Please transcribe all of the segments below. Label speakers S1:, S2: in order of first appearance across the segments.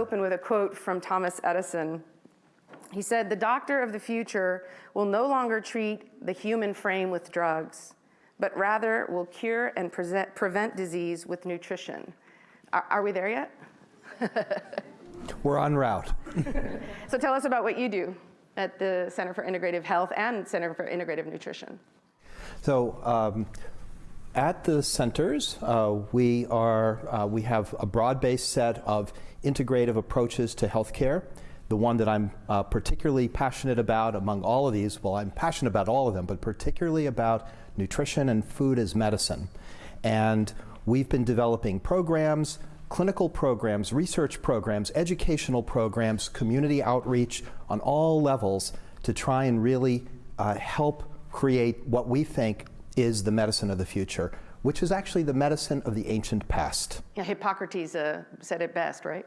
S1: open with a quote from Thomas Edison. He said, the doctor of the future will no longer treat the human frame with drugs, but rather will cure and present, prevent disease with nutrition. Are, are we there yet?
S2: We're en route.
S1: so tell us about what you do at the Center for Integrative Health and Center for Integrative Nutrition.
S2: So um, at the centers, uh, we, are, uh, we have a broad-based set of integrative approaches to healthcare. The one that I'm uh, particularly passionate about among all of these, well, I'm passionate about all of them, but particularly about nutrition and food as medicine. And we've been developing programs, clinical programs, research programs, educational programs, community outreach on all levels to try and really uh, help create what we think is the medicine of the future, which is actually the medicine of the ancient past.
S1: Yeah, Hippocrates uh, said it best, right?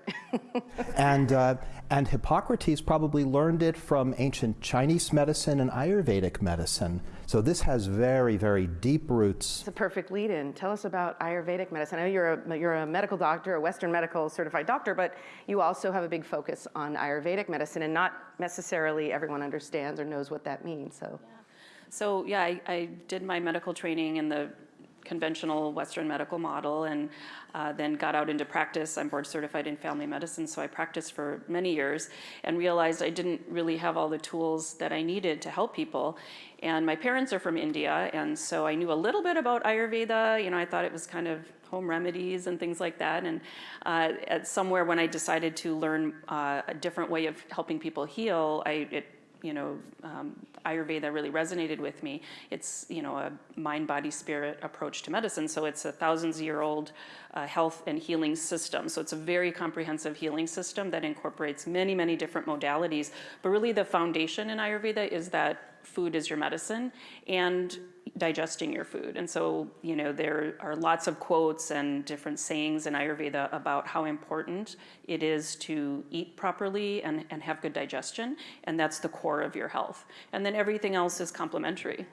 S2: and, uh, and Hippocrates probably learned it from ancient Chinese medicine and Ayurvedic medicine. So this has very, very deep roots.
S1: It's a perfect lead-in. Tell us about Ayurvedic medicine. I know you're a, you're a medical doctor, a Western medical certified doctor, but you also have a big focus on Ayurvedic medicine, and not necessarily everyone understands or knows what that means. So.
S3: Yeah. So yeah, I, I, did my medical training in the conventional Western medical model and uh, then got out into practice. I'm board certified in family medicine, so I practiced for many years and realized I didn't really have all the tools that I needed to help people. And my parents are from India, and so I knew a little bit about Ayurveda. You know, I thought it was kind of home remedies and things like that. And uh, at somewhere when I decided to learn uh, a different way of helping people heal, I, it you know, um, Ayurveda really resonated with me. It's, you know, a mind, body, spirit approach to medicine. So it's a thousands year old uh, health and healing system. So it's a very comprehensive healing system that incorporates many, many different modalities. But really the foundation in Ayurveda is that food is your medicine and digesting your food. And so, you know, there are lots of quotes and different sayings in Ayurveda about how important it is to eat properly and, and have good digestion. And that's the core of your health. And then everything else is complementary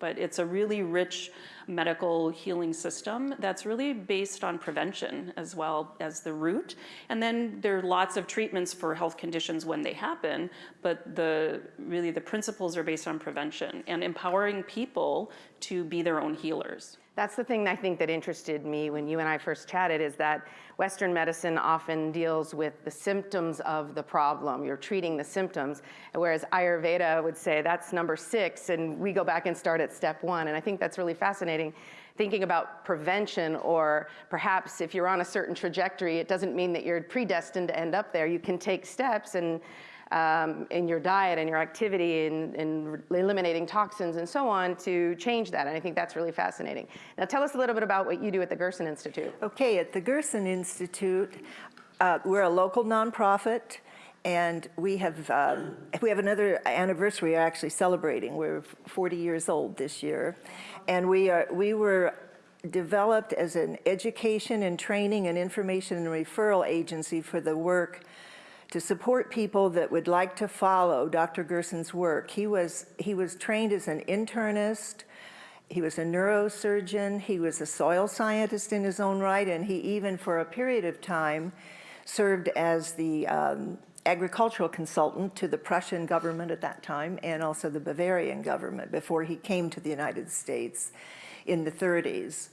S3: but it's a really rich medical healing system that's really based on prevention as well as the root. And then there are lots of treatments for health conditions when they happen, but the really the principles are based on prevention and empowering people to be their own healers.
S1: That's the thing I think that interested me when you and I first chatted is that Western medicine often deals with the symptoms of the problem. You're treating the symptoms, whereas Ayurveda would say that's number six and we go back and start at step one. And I think that's really fascinating thinking about prevention or perhaps if you're on a certain trajectory, it doesn't mean that you're predestined to end up there. You can take steps and um, in your diet and your activity and, and, eliminating toxins and so on to change that. And I think that's really fascinating. Now tell us a little bit about what you do at the Gerson Institute.
S4: Okay, at the Gerson Institute, uh, we're a local nonprofit and we have um, we have another anniversary we're actually celebrating. We're 40 years old this year. And we are we were developed as an education and training and information and referral agency for the work to support people that would like to follow Dr. Gerson's work. He was, he was trained as an internist, he was a neurosurgeon, he was a soil scientist in his own right, and he even for a period of time served as the um, agricultural consultant to the Prussian government at that time and also the Bavarian government before he came to the United States in the 30s.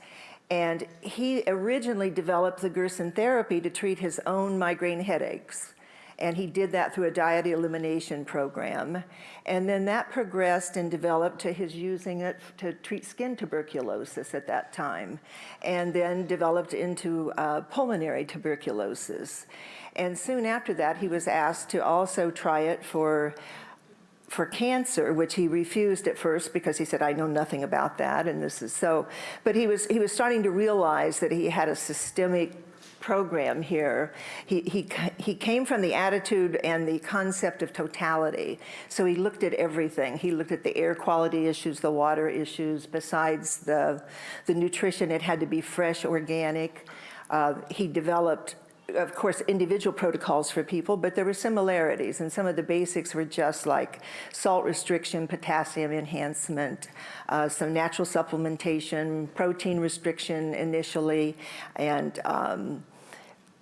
S4: And he originally developed the Gerson therapy to treat his own migraine headaches. And he did that through a diet elimination program. And then that progressed and developed to his using it to treat skin tuberculosis at that time. And then developed into uh, pulmonary tuberculosis. And soon after that, he was asked to also try it for for cancer, which he refused at first because he said, I know nothing about that, and this is so. But he was, he was starting to realize that he had a systemic program here, he, he, he came from the attitude and the concept of totality. So he looked at everything. He looked at the air quality issues, the water issues, besides the, the nutrition, it had to be fresh, organic. Uh, he developed of course, individual protocols for people, but there were similarities, and some of the basics were just like salt restriction, potassium enhancement, uh, some natural supplementation, protein restriction initially, and um,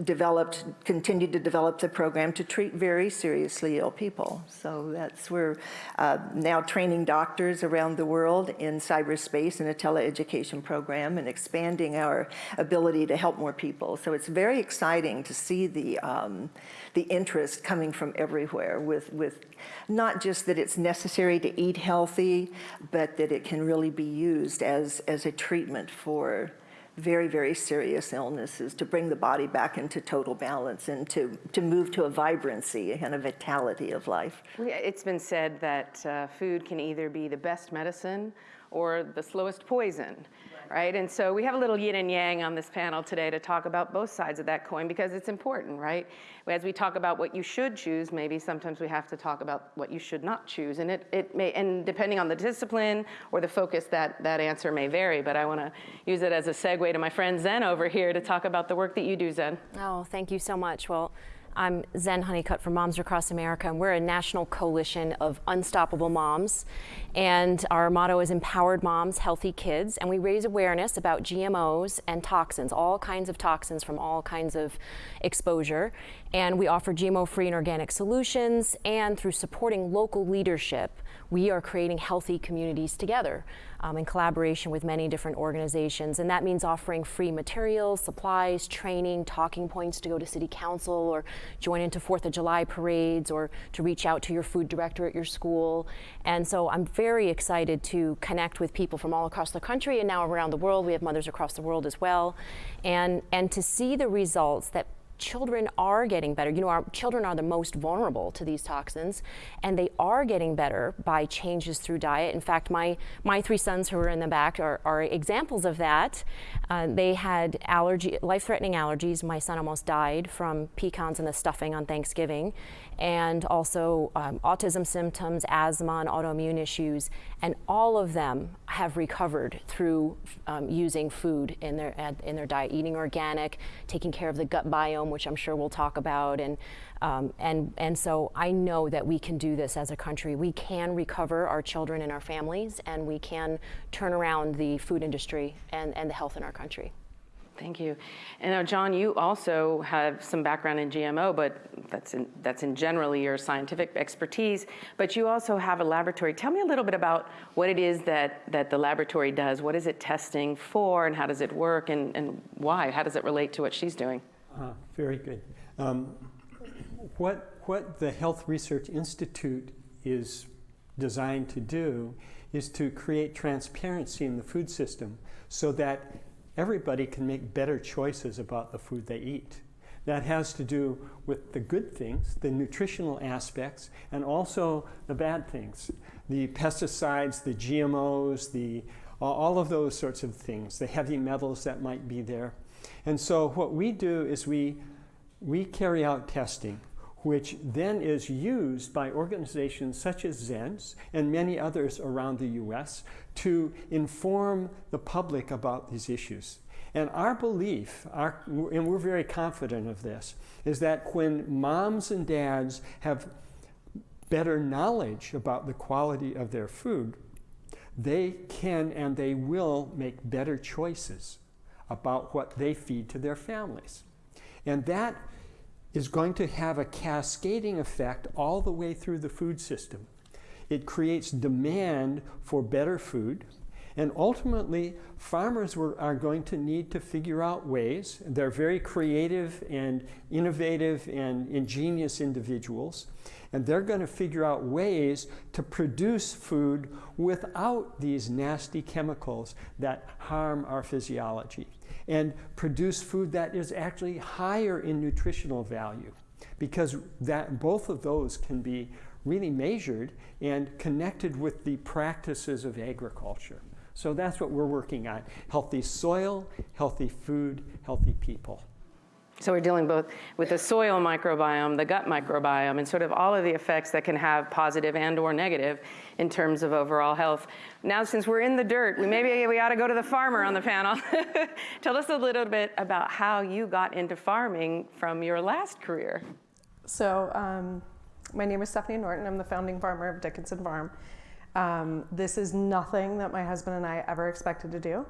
S4: developed, continued to develop the program to treat very seriously ill people. So that's we're uh, now training doctors around the world in cyberspace in a teleeducation program and expanding our ability to help more people. So it's very exciting to see the um, the interest coming from everywhere with with not just that it's necessary to eat healthy, but that it can really be used as as a treatment for very, very serious illnesses to bring the body back into total balance and to, to move to a vibrancy and a vitality of life.
S1: It's been said that uh, food can either be the best medicine or the slowest poison, right? And so we have a little yin and yang on this panel today to talk about both sides of that coin because it's important, right? As we talk about what you should choose, maybe sometimes we have to talk about what you should not choose. And it, it may, and depending on the discipline or the focus, that, that answer may vary. But I want to use it as a segue to my friend Zen over here to talk about the work that you do, Zen.
S5: Oh, thank you so much. Well, I'm Zen Honeycutt from Moms Across America, and we're a national coalition of unstoppable moms. And our motto is Empowered Moms, Healthy Kids. And we raise awareness about GMOs and toxins, all kinds of toxins from all kinds of exposure. And we offer GMO free and organic solutions. And through supporting local leadership, we are creating healthy communities together um, in collaboration with many different organizations. And that means offering free materials, supplies, training, talking points to go to city council or join into Fourth of July parades or to reach out to your food director at your school. And so I'm very excited to connect with people from all across the country and now around the world. We have mothers across the world as well. And, and to see the results that children are getting better. You know, our children are the most vulnerable to these toxins, and they are getting better by changes through diet. In fact, my my three sons who are in the back are, are examples of that. Uh, they had allergy, life-threatening allergies. My son almost died from pecans and the stuffing on Thanksgiving, and also um, autism symptoms, asthma, and autoimmune issues. And all of them have recovered through um, using food in their in their diet, eating organic, taking care of the gut biome, which I'm sure we'll talk about, and um, and and so I know that we can do this as a country. We can recover our children and our families, and we can turn around the food industry and, and the health in our country.
S1: Thank you. And now, John, you also have some background in GMO, but that's in, that's in generally your scientific expertise. But you also have a laboratory. Tell me a little bit about what it is that, that the laboratory does. What is it testing for, and how does it work, and, and why? How does it relate to what she's doing?
S6: Uh, very good. Um, what, what the Health Research Institute is designed to do is to create transparency in the food system so that everybody can make better choices about the food they eat. That has to do with the good things, the nutritional aspects, and also the bad things. The pesticides, the GMOs, the, all of those sorts of things, the heavy metals that might be there. And so what we do is we, we carry out testing which then is used by organizations such as Zen's and many others around the US to inform the public about these issues. And our belief, our, and we're very confident of this, is that when moms and dads have better knowledge about the quality of their food, they can and they will make better choices about what they feed to their families. And that is going to have a cascading effect all the way through the food system. It creates demand for better food, and ultimately, farmers were, are going to need to figure out ways. They're very creative and innovative and ingenious individuals, and they're going to figure out ways to produce food without these nasty chemicals that harm our physiology and produce food that is actually higher in nutritional value because that both of those can be really measured and connected with the practices of agriculture. So that's what we're working on. Healthy soil, healthy food, healthy people.
S1: So we're dealing both with the soil microbiome, the gut microbiome, and sort of all of the effects that can have positive and or negative in terms of overall health. Now, since we're in the dirt, maybe we ought to go to the farmer on the panel. Tell us a little bit about how you got into farming from your last career.
S7: So um, my name is Stephanie Norton. I'm the founding farmer of Dickinson Farm. Um, this is nothing that my husband and I ever expected to do.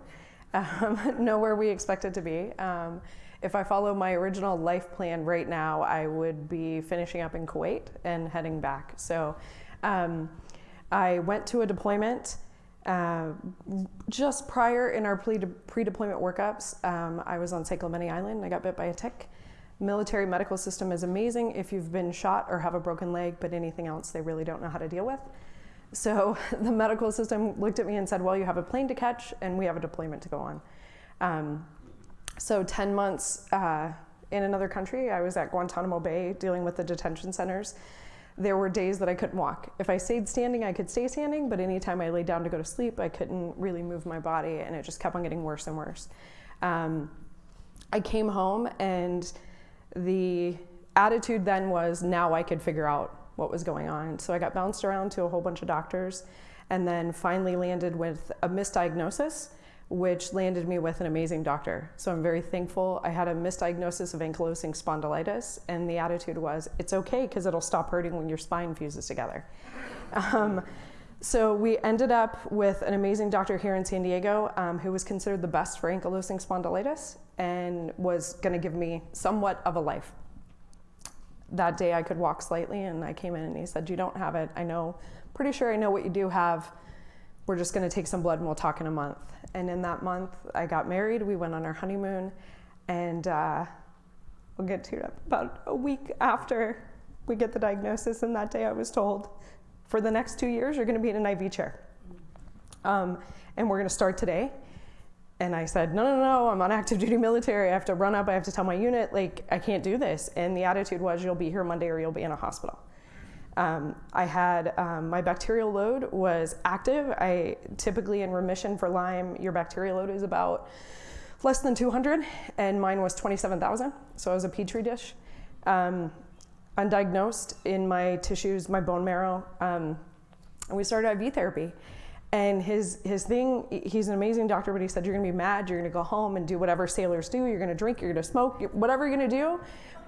S7: um, nowhere we expected to be. Um, if I follow my original life plan right now, I would be finishing up in Kuwait and heading back. So um, I went to a deployment. Uh, just prior in our pre deployment workups, um, I was on San Island. I got bit by a tick. Military medical system is amazing if you've been shot or have a broken leg, but anything else they really don't know how to deal with. So the medical system looked at me and said, Well, you have a plane to catch and we have a deployment to go on. Um, so 10 months uh, in another country, I was at Guantanamo Bay dealing with the detention centers. There were days that I couldn't walk. If I stayed standing, I could stay standing, but anytime I laid down to go to sleep, I couldn't really move my body, and it just kept on getting worse and worse. Um, I came home, and the attitude then was now I could figure out what was going on. So I got bounced around to a whole bunch of doctors, and then finally landed with a misdiagnosis which landed me with an amazing doctor. So I'm very thankful. I had a misdiagnosis of ankylosing spondylitis, and the attitude was, it's okay because it'll stop hurting when your spine fuses together. Um, so we ended up with an amazing doctor here in San Diego um, who was considered the best for ankylosing spondylitis and was going to give me somewhat of a life. That day I could walk slightly, and I came in and he said, You don't have it. I know, pretty sure I know what you do have. We're just going to take some blood and we'll talk in a month. And in that month, I got married. We went on our honeymoon. And uh, we'll get to it about a week after we get the diagnosis. And that day, I was told, for the next two years, you're going to be in an IV chair. Um, and we're going to start today. And I said, no, no, no, I'm on active duty military. I have to run up. I have to tell my unit, like, I can't do this. And the attitude was, you'll be here Monday or you'll be in a hospital. Um, I had um, my bacterial load was active. I typically in remission for Lyme, your bacterial load is about less than 200, and mine was 27,000. So I was a petri dish. Um, undiagnosed in my tissues, my bone marrow. Um, and we started IV therapy. And his, his thing, he's an amazing doctor, but he said, You're gonna be mad, you're gonna go home and do whatever sailors do, you're gonna drink, you're gonna smoke, whatever you're gonna do.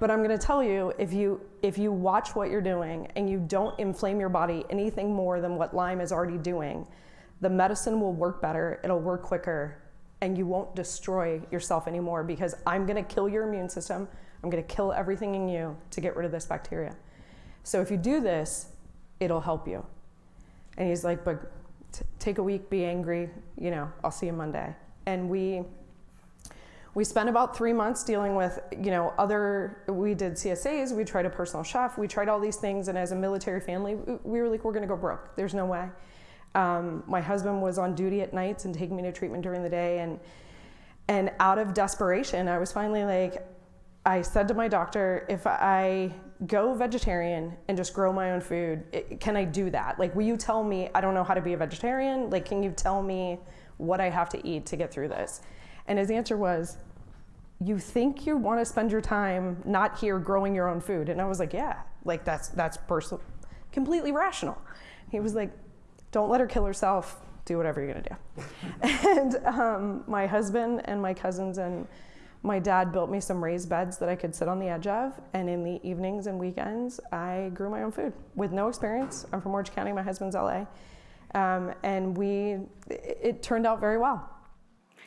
S7: But I'm gonna tell you, if you, if you watch what you're doing and you don't inflame your body anything more than what Lyme is already doing, the medicine will work better, it'll work quicker, and you won't destroy yourself anymore because I'm gonna kill your immune system, I'm gonna kill everything in you to get rid of this bacteria. So if you do this, it'll help you. And he's like, but take a week, be angry, you know, I'll see you Monday. And we we spent about three months dealing with, you know, other, we did CSAs, we tried a personal chef, we tried all these things, and as a military family, we were like, we're gonna go broke. There's no way. Um, my husband was on duty at nights and taking me to treatment during the day, and and out of desperation, I was finally like, I said to my doctor, if I go vegetarian and just grow my own food, it, can I do that? Like, will you tell me I don't know how to be a vegetarian? Like, can you tell me what I have to eat to get through this? And his answer was, you think you want to spend your time not here growing your own food? And I was like, yeah, like that's that's personal, completely rational. He was like, don't let her kill herself. Do whatever you're gonna do. and um, my husband and my cousins and my dad built me some raised beds that I could sit on the edge of, and in the evenings and weekends, I grew my own food with no experience. I'm from Orange County, my husband's LA, um, and we it, it turned out very well.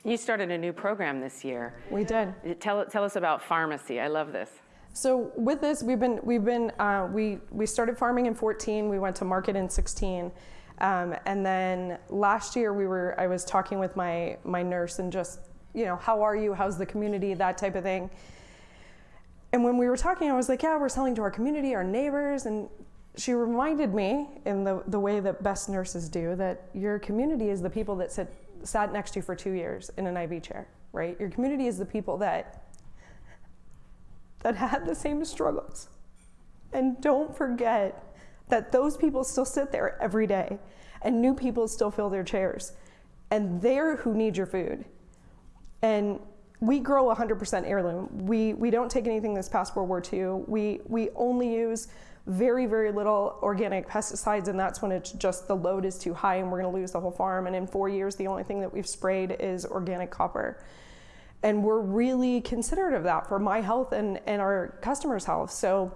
S1: You started a new program this year.
S7: We did.
S1: Tell, tell us about pharmacy. I love this.
S7: So with this, we've been we've been uh, we we started farming in 14. We went to market in 16, um, and then last year we were I was talking with my my nurse and just you know how are you? How's the community? That type of thing. And when we were talking, I was like, yeah, we're selling to our community, our neighbors, and she reminded me in the, the way that best nurses do that your community is the people that sit sat next to you for two years in an IV chair, right? Your community is the people that that had the same struggles. And don't forget that those people still sit there every day and new people still fill their chairs. And they're who need your food. And we grow 100% heirloom. We, we don't take anything that's past World War II. We, we only use very, very little organic pesticides, and that's when it's just the load is too high and we're going to lose the whole farm. And in four years, the only thing that we've sprayed is organic copper. And we're really considerate of that for my health and, and our customers' health. So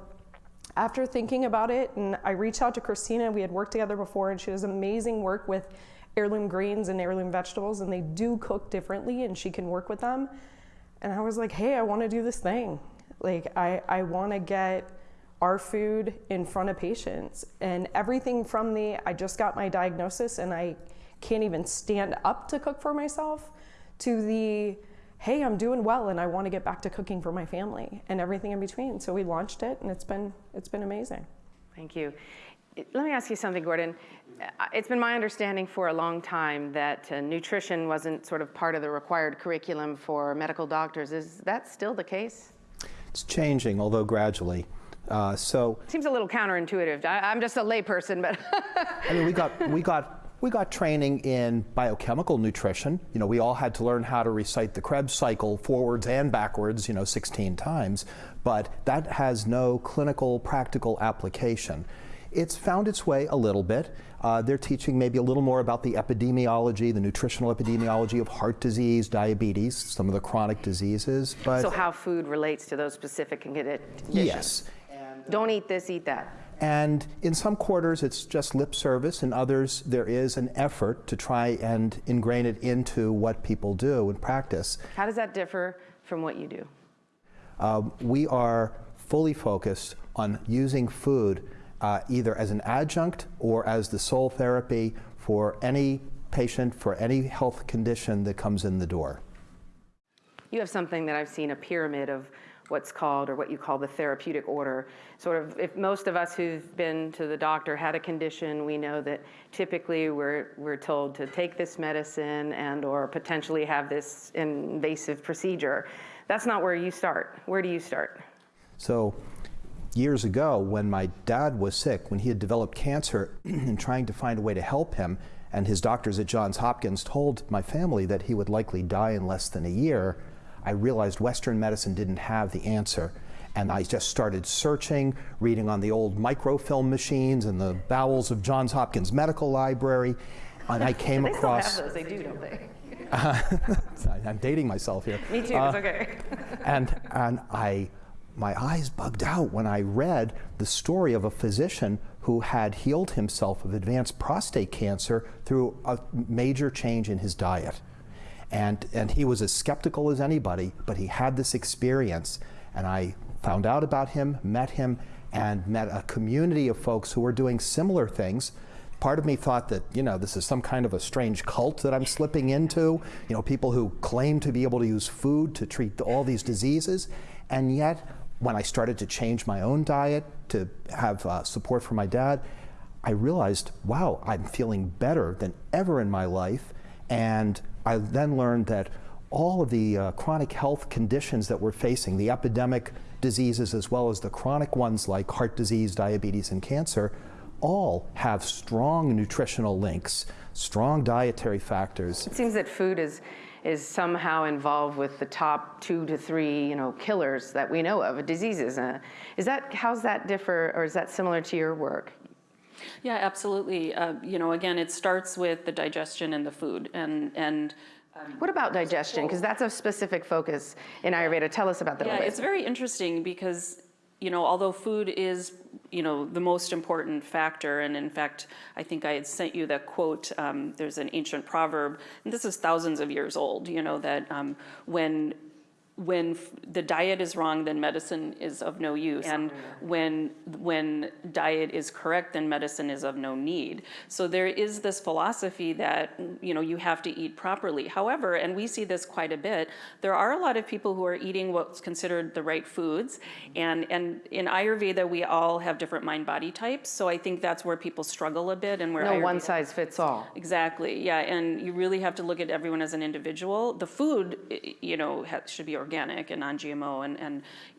S7: after thinking about it, and I reached out to Christina, we had worked together before, and she does amazing work with heirloom greens and heirloom vegetables, and they do cook differently, and she can work with them. And I was like, hey, I want to do this thing. Like, I, I want to get our food in front of patients. And everything from the, I just got my diagnosis and I can't even stand up to cook for myself, to the, hey, I'm doing well and I want to get back to cooking for my family and everything in between. So we launched it and it's been, it's been amazing.
S1: Thank you. Let me ask you something, Gordon. It's been my understanding for a long time that uh, nutrition wasn't sort of part of the required curriculum for medical doctors. Is that still the case?
S2: It's changing, although gradually. Uh, so
S1: Seems a little counterintuitive. I, I'm just a layperson, but
S2: I mean, we got we got we got training in biochemical nutrition. You know, we all had to learn how to recite the Krebs cycle forwards and backwards, you know, 16 times, but that has no clinical practical application. It's found its way a little bit. Uh, they're teaching maybe a little more about the epidemiology, the nutritional epidemiology of heart disease, diabetes, some of the chronic diseases. But
S1: so how food relates to those specific conditions.
S2: yes,
S1: Don't eat this, eat that.
S2: and in some quarters, it's just lip service. In others, there is an effort to try and ingrain it into what people do in practice.
S1: How does that differ from what you do?
S2: Um, we are fully focused on using food uh, either as an adjunct or as the sole therapy for any patient, for any health condition that comes in the door.
S1: You have something that I've seen a pyramid of what's called or what you call the therapeutic order. Sort of, if most of us who've been to the doctor had a condition, we know that typically we're, we're told to take this medicine and or potentially have this invasive procedure. That's not where you start. Where do you start?
S2: So, years ago, when my dad was sick, when he had developed cancer, and trying to find a way to help him, and his doctors at Johns Hopkins told my family that he would likely die in less than a year, I realized Western medicine didn't have the answer. And I just started searching, reading on the old microfilm machines in the bowels of Johns Hopkins Medical Library, and I came
S1: They still
S2: across.
S1: have those, they do, don't they?
S2: I'm dating myself here.
S1: Me too,
S2: Uh,
S1: it's okay.
S2: and and I my eyes bugged out when I read the story of a physician who had healed himself of advanced prostate cancer through a major change in his diet. And and he was as skeptical as anybody, but he had this experience and I found out about him, met him and met a community of folks who were doing similar things part of me thought that you know this is some kind of a strange cult that I'm slipping into. You know, people who claim to be able to use food to treat all these diseases, and yet when I started to change my own diet to have uh, support from my dad, I realized, wow, I'm feeling better than ever in my life, and I then learned that all of the uh, chronic health conditions that we're facing, the epidemic diseases as well as the chronic ones like heart disease, diabetes, and cancer, all have strong nutritional links, strong dietary factors.
S1: It seems that food is is somehow involved with the top two to three, you know, killers that we know of, diseases. Uh, is that how's that differ, or is that similar to your work?
S3: Yeah, absolutely. Uh, you know, again, it starts with the digestion and the food, and and
S1: What about digestion? Because that's a specific focus in Ayurveda. Tell us about that.
S3: yeah, it's very interesting because you know, although food is you know the most important factor, and in fact, I think I had sent you that quote. Um, there's an ancient proverb, and this is thousands of years old. You know that um, when when f- the diet is wrong, then medicine is of no use, and when when diet is correct, then medicine is of no need. So there is this philosophy that you know you have to eat properly. However, and we see this quite a bit, there are a lot of people who are eating what's considered the right foods, mm-hmm. and and in Ayurveda we all have different mind-body types. So I think that's where people struggle a bit, and where
S1: no
S3: Ayurveda-
S1: one size fits all.
S3: Exactly. Yeah, and you really have to look at everyone as an individual. The food, you know, should be organic and non-GMO and and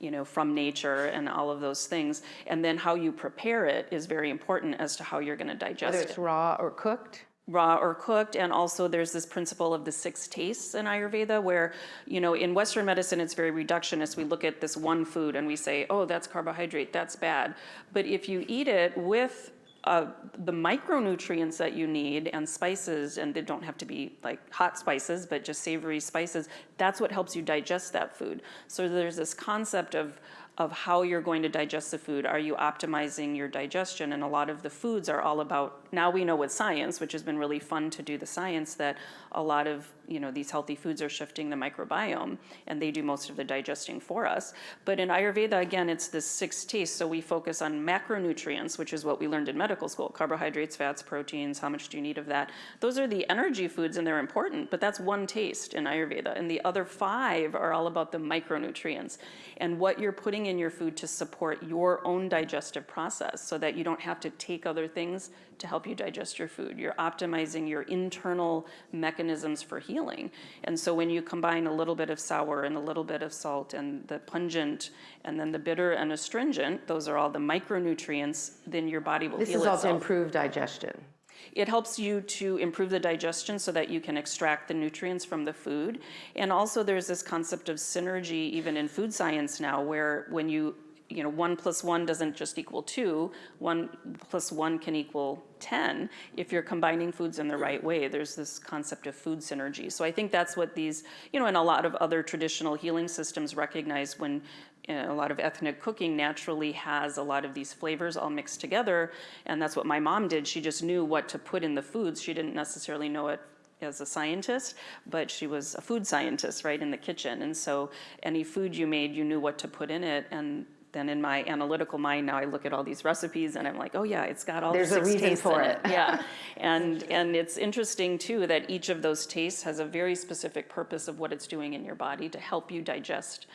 S3: you know from nature and all of those things. And then how you prepare it is very important as to how you're going to digest
S1: Whether
S3: it
S1: it's raw or cooked.
S3: raw or cooked and also there's this principle of the six tastes in ayurveda where you know in western medicine it's very reductionist we look at this one food and we say oh that's carbohydrate that's bad but if you eat it with uh, the micronutrients that you need and spices and they don't have to be like hot spices but just savory spices that's what helps you digest that food. So there's this concept of of how you're going to digest the food. Are you optimizing your digestion? And a lot of the foods are all about, now we know with science, which has been really fun to do the science, that a lot of you know these healthy foods are shifting the microbiome and they do most of the digesting for us. But in Ayurveda, again, it's the six tastes. So we focus on macronutrients, which is what we learned in medical school carbohydrates, fats, proteins, how much do you need of that? Those are the energy foods and they're important, but that's one taste in Ayurveda. And the other five are all about the micronutrients and what you're putting in your food to support your own digestive process so that you don't have to take other things to help you digest your food. You're optimizing your internal mechanisms for healing. And so when you combine a little bit of sour and a little bit of salt and the pungent and then the bitter and astringent, those are all the micronutrients, then your body will
S1: This
S3: heal
S1: is all to
S3: itself.
S1: improve digestion.
S3: It helps you to improve the digestion so that you can extract the nutrients from the food. And also there's this concept of synergy even in food science now where when you you know, one plus one doesn't just equal two, one plus one can equal 10 if you're combining foods in the right way. There's this concept of food synergy. So I think that's what these, you know, and a lot of other traditional healing systems recognize when a lot of ethnic cooking naturally has a lot of these flavors all mixed together. And that's what my mom did. She just knew what to put in the foods. She didn't necessarily know it as a scientist, but she was a food scientist, right, in the kitchen. And so any food you made, you knew what to put in it. And then in my analytical mind now I look at all these recipes and I'm like, oh yeah, it's got all
S1: There's
S3: the
S1: a reason
S3: tastes
S1: for
S3: in
S1: it.
S3: Yeah, and and it's interesting too that each of those tastes has a very specific purpose of what it's doing in your body to help you digest.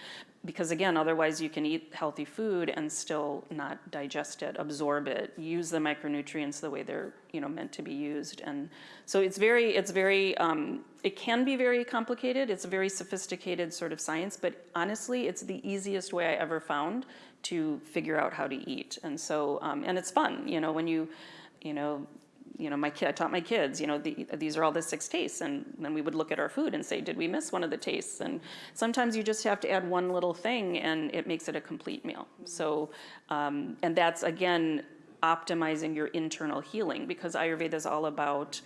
S3: Because again, otherwise you can eat healthy food and still not digest it, absorb it, use the micronutrients the way they're you know meant to be used. And so it's very, it's very, um, it can be very complicated. It's a very sophisticated sort of science, but honestly, it's the easiest way I ever found to figure out how to eat. And so, um, and it's fun, you know, when you, you know, you know, my kid, I taught my kids, you know, the, these are all the six tastes. And then we would look at our food and say, did we miss one of the tastes? And sometimes you just have to add one little thing and it makes it a complete meal. So, um, and that's again, optimizing your internal healing because Ayurveda is all about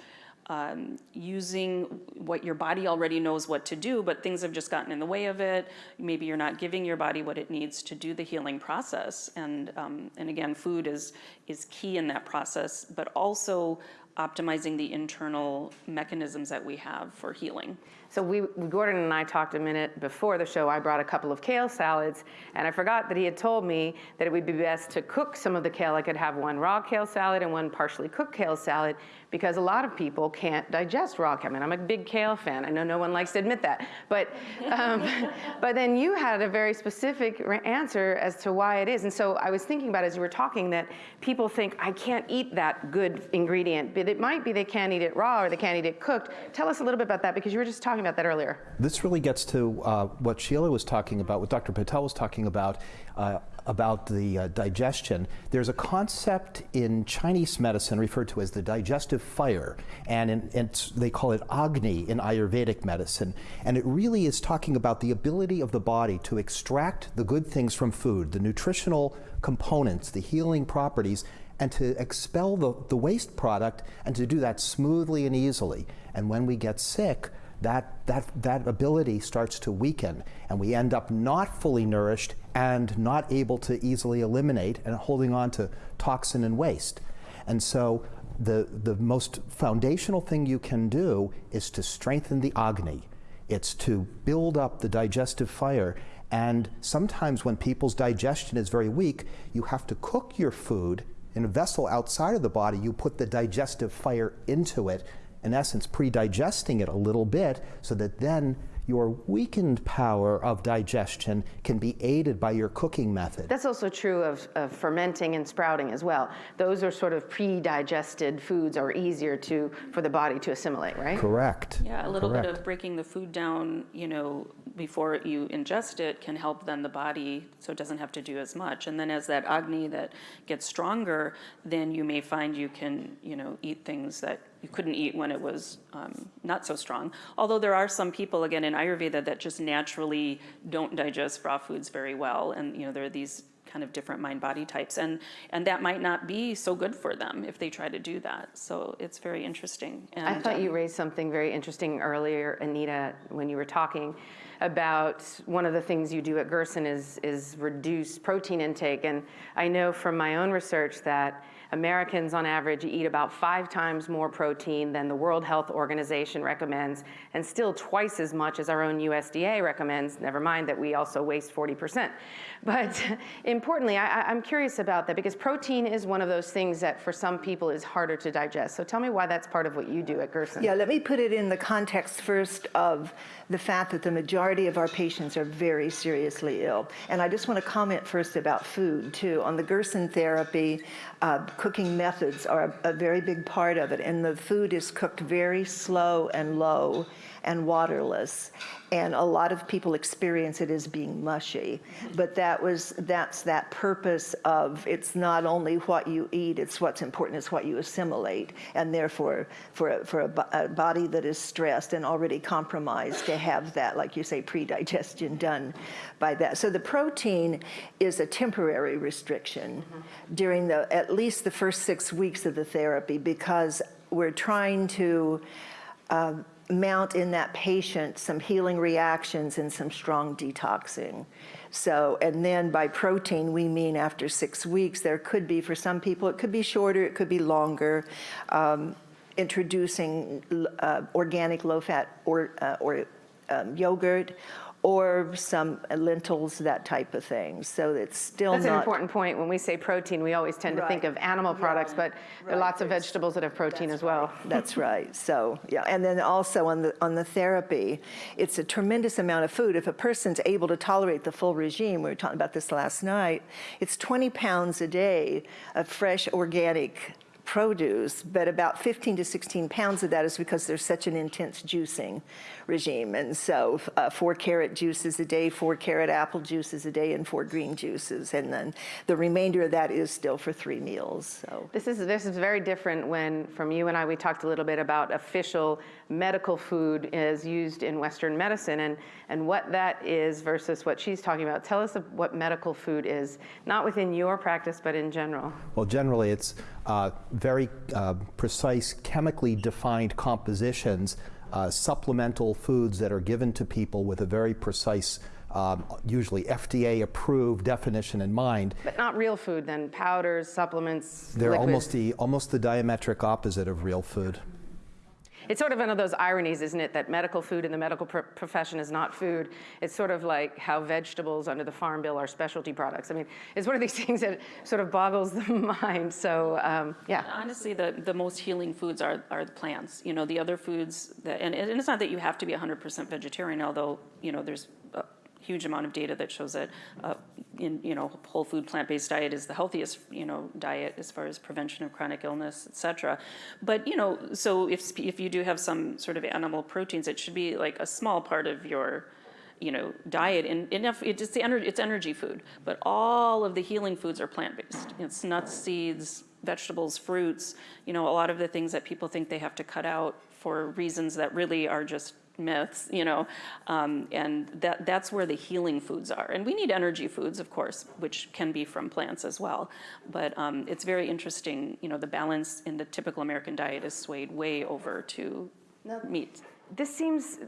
S3: um, using what your body already knows what to do, but things have just gotten in the way of it. Maybe you're not giving your body what it needs to do the healing process. And, um, and again, food is, is key in that process, but also optimizing the internal mechanisms that we have for healing.
S1: So we, Gordon and I talked a minute before the show. I brought a couple of kale salads, and I forgot that he had told me that it would be best to cook some of the kale. I could have one raw kale salad and one partially cooked kale salad because a lot of people can't digest raw kale. I mean, I'm a big kale fan. I know no one likes to admit that, but um, but then you had a very specific answer as to why it is. And so I was thinking about as you were talking that people think I can't eat that good ingredient, but it might be they can't eat it raw or they can't eat it cooked. Tell us a little bit about that because you were just talking about that earlier.
S2: This really gets to uh, what Sheila was talking about, what Dr. Patel was talking about, uh, about the uh, digestion. There's a concept in Chinese medicine referred to as the digestive fire, and in, it's- they call it Agni in Ayurvedic medicine. And it really is talking about the ability of the body to extract the good things from food, the nutritional components, the healing properties, and to expel the, the waste product, and to do that smoothly and easily. And when we get sick, that, that, that ability starts to weaken, and we end up not fully nourished and not able to easily eliminate and holding on to toxin and waste. And so, the, the most foundational thing you can do is to strengthen the Agni. It's to build up the digestive fire. And sometimes, when people's digestion is very weak, you have to cook your food in a vessel outside of the body. You put the digestive fire into it in essence, pre-digesting it a little bit so that then your weakened power of digestion can be aided by your cooking method.
S1: That's also true of, of fermenting and sprouting as well. Those are sort of pre-digested foods are easier to for the body to assimilate, right?
S2: Correct.
S3: Yeah, a little bit of breaking the food down, you know, before you ingest it can help then the body so it doesn't have to do as much. And then as that agni that gets stronger, then you may find you can, you know, eat things that you couldn't eat when it was um, not so strong. Although there are some people, again, in Ayurveda that just naturally don't digest raw foods very well. And, you know, there are these kind of different mind body types and and that might not be so good for them if they try to do that so it's very interesting and
S1: I thought
S3: um,
S1: you raised something very interesting earlier, Anita, when you were talking about one of the things you do at Gerson is, is reduce protein intake. And I know from my own research that Americans on average eat about five times more protein than the World Health Organization recommends, and still twice as much as our own USDA recommends, never mind that we also waste 40%. But importantly, I, am curious about that because protein is one of those things that for some people is harder to digest. So tell me why that's part of what you do at Gerson.
S4: Yeah, let me put it in the context first of the fact that the majority of our patients are very seriously ill. And I just want to comment first about food, too. On the Gerson therapy, uh, cooking methods are a, a very big part of it, and the food is cooked very slow and low and waterless. And a lot of people experience it as being mushy. But that was, that's that purpose of it's not only what you eat, it's what's important it's what you assimilate. And therefore, for, a, for a, a body that is stressed and already compromised, to have that, like you say, pre-digestion done by that. So the protein is a temporary restriction mm -hmm. during the, at least the first six weeks of the therapy because we're trying to uh, mount in that patient some healing reactions and some strong detoxing. So, and then by protein, we mean after six weeks, there could be, for some people, it could be shorter, it could be longer, um, introducing uh, organic low-fat or, uh, or um, yogurt or some lentils, that type of thing. So it's still
S1: That's
S4: not.
S1: an important point. When we say protein, we always tend to think of animal products, but there are lots of vegetables that have protein as well.
S4: That's right. So yeah, and then also on the on the therapy, it's a tremendous amount of food. If a person's able to tolerate the full regime, we were talking about this last night. It's 20 pounds a day of fresh organic produce, but about 15 to 16 pounds of that is because there's such an intense juicing regime. And so uh, four carrot juices a day, four carrot apple juices a day, and four green juices. And then the remainder of that is still for three meals. So
S1: This is, this is very different when, from you and I, we talked a little bit about official medical food as used in Western medicine and, and what that is versus what she's talking about. Tell us what medical food is, not within your practice, but in general.
S2: Well, generally it's uh, very uh, precise chemically defined compositions uh, supplemental foods that are given to people with a very precise um, usually FDA approved definition in mind.
S1: But not real food then, powders, supplements,
S2: They're
S1: liquids.
S2: almost the, almost the diametric opposite of real food.
S1: It's sort of one of those ironies, isn't it, that medical food in the medical pr profession is not food. It's sort of like how vegetables under the Farm Bill are specialty products. I mean, it's one of these things that sort of boggles the mind. So, um, yeah.
S3: Honestly, the, the most healing foods are, are the plants. You know, the other foods, that, and, and it's not that you have to be 100% vegetarian, although, you know, there's huge amount of data that shows that uh, in you know whole food plant-based diet is the healthiest you know diet as far as prevention of chronic illness etc but you know so if if you do have some sort of animal proteins it should be like a small part of your you know diet and enough it's the energy it's energy food but all of the healing foods are plant-based. It's nuts seeds vegetables fruits you know a lot of the things that people think they have to cut out for reasons that really are just myths, you know, um, and that, that's where the healing foods are. And we need energy foods, of course, which can be from plants as well. But um, it's very interesting, you know, the balance in the typical American diet is swayed way over to meat.
S1: This seems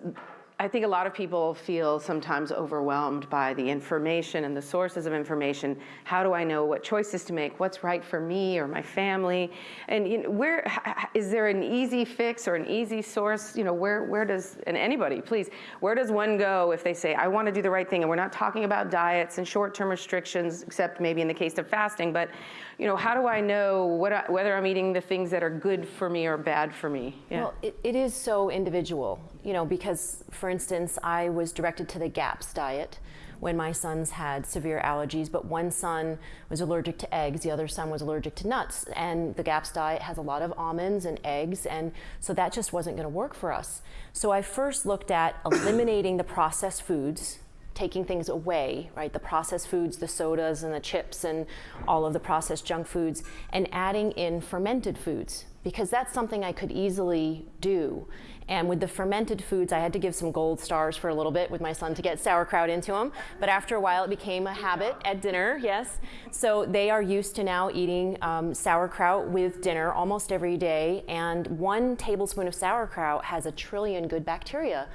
S1: I think a lot of people feel sometimes overwhelmed by the information and the sources of information. How do I know what choices to make? What's right for me or my family? And you know, where is there an easy fix or an easy source? You know, where where does and anybody, please, where does one go if they say I want to do the right thing? And we're not talking about diets and short-term restrictions, except maybe in the case of fasting. But you know, how do I know what, whether I'm eating the things that are good for me or bad for me?
S5: Yeah. Well, it, it is so individual, you know, because for instance, I was directed to the GAPS diet when my sons had severe allergies, but one son was allergic to eggs, the other son was allergic to nuts. And the GAPS diet has a lot of almonds and eggs, and so that just wasn't going to work for us. So I first looked at eliminating the processed foods taking things away, right? The processed foods, the sodas and the chips and all of the processed junk foods, and adding in fermented foods because that's something I could easily do. And with the fermented foods, I had to give some gold stars for a little bit with my son to get sauerkraut into him. But after a while, it became a habit at dinner, yes. So they are used to now eating um, sauerkraut with dinner almost every day. And one tablespoon of sauerkraut has a trillion good bacteria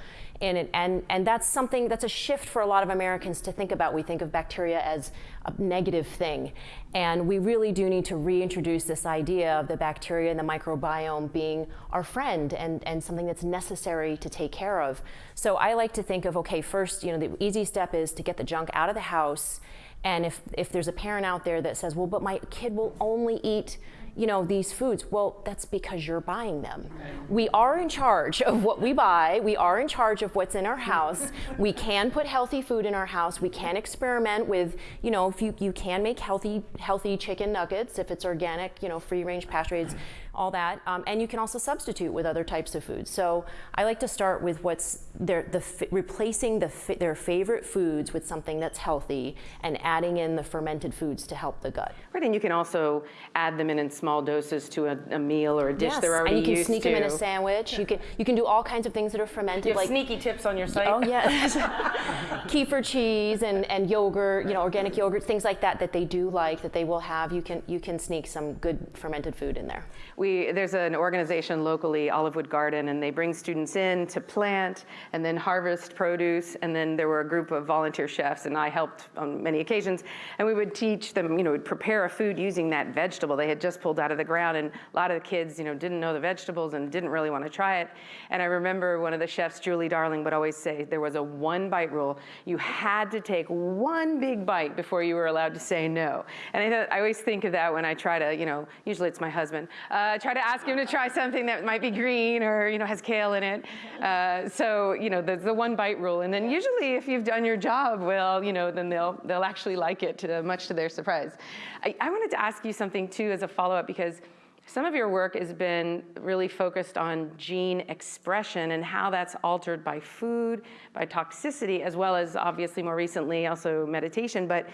S5: in it. And, and that's something, that's a shift for a lot of Americans to think about. We think of bacteria as a negative thing. And we really do need to reintroduce this idea of the bacteria and the microbiome being our friend and, and something that's necessary to take care of. So I like to think of, okay, first, you know, the easy step is to get the junk out of the house. And if, if there's a parent out there that says, well, but my kid will only eat you know, these foods. Well, that's because you're buying them. We are in charge of what we buy. We are in charge of what's in our house. we can put healthy food in our house. We can experiment with, you know, if you, you can make healthy healthy chicken nuggets if it's organic, you know, free range pasture raised all that. Um, and you can also substitute with other types of foods. So I like to start with what's their, the replacing the their favorite foods with something that's healthy and adding in the fermented foods to help the gut.
S1: Right, and you can also add them in in small doses to a, a meal or a dish
S5: yes,
S1: they're already
S5: and you can sneak
S1: to.
S5: them in a sandwich. You can you can do all kinds of things that are fermented.
S1: You have
S5: like
S1: sneaky tips on your site.
S5: Oh yes, kefir cheese and, and yogurt, you know, organic yogurt, things like that that they do like that they will have. You can you can sneak some good fermented food in there.
S1: We, there's an organization locally, Olivewood Garden, and they bring students in to plant and then harvest produce. And then there were a group of volunteer chefs, and I helped on many occasions. And we would teach them, you know, prepare a food using that vegetable they had just pulled out of the ground. And a lot of the kids, you know, didn't know the vegetables and didn't really want to try it. And I remember one of the chefs, Julie Darling, would always say there was a one bite rule. You had to take one big bite before you were allowed to say no. And I, I always think of that when I try to, you know, usually it's my husband. Uh, uh, try to ask him to try something that might be green or you know has kale in it. Uh, so you know the, the one bite rule, and then usually if you've done your job well, you know then they'll they'll actually like it to much to their surprise. I, I wanted to ask you something too as a follow up because. Some of your work has been really focused on gene expression and how that's altered by food, by toxicity, as well as obviously more recently also meditation. But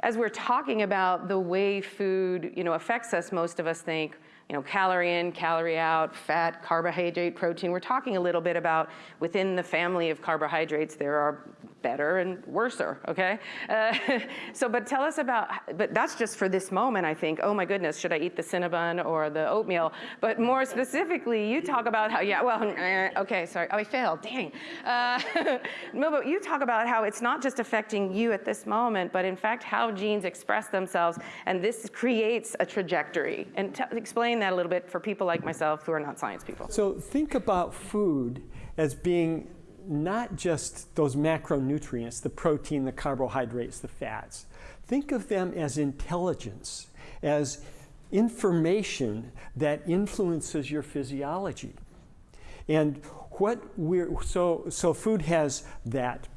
S1: as we're talking about the way food you know, affects us, most of us think, you know, calorie in, calorie out, fat, carbohydrate, protein. We're talking a little bit about within the family of carbohydrates, there are better and worser, okay? Uh, so, but tell us about, but that's just for this moment, I think, oh my goodness, should I eat the Cinnabon or the oatmeal? But more specifically, you talk about how, yeah, well, okay, sorry, oh, I failed, dang. Uh, no, but you talk about how it's not just affecting you at this moment, but in fact, how genes express themselves, and this creates a trajectory. And explain that a little bit for people like myself who are not science people.
S6: So think about food as being not just those macronutrients, the protein, the carbohydrates, the fats. Think of them as intelligence, as information that influences your physiology. And what we're, so, so food has that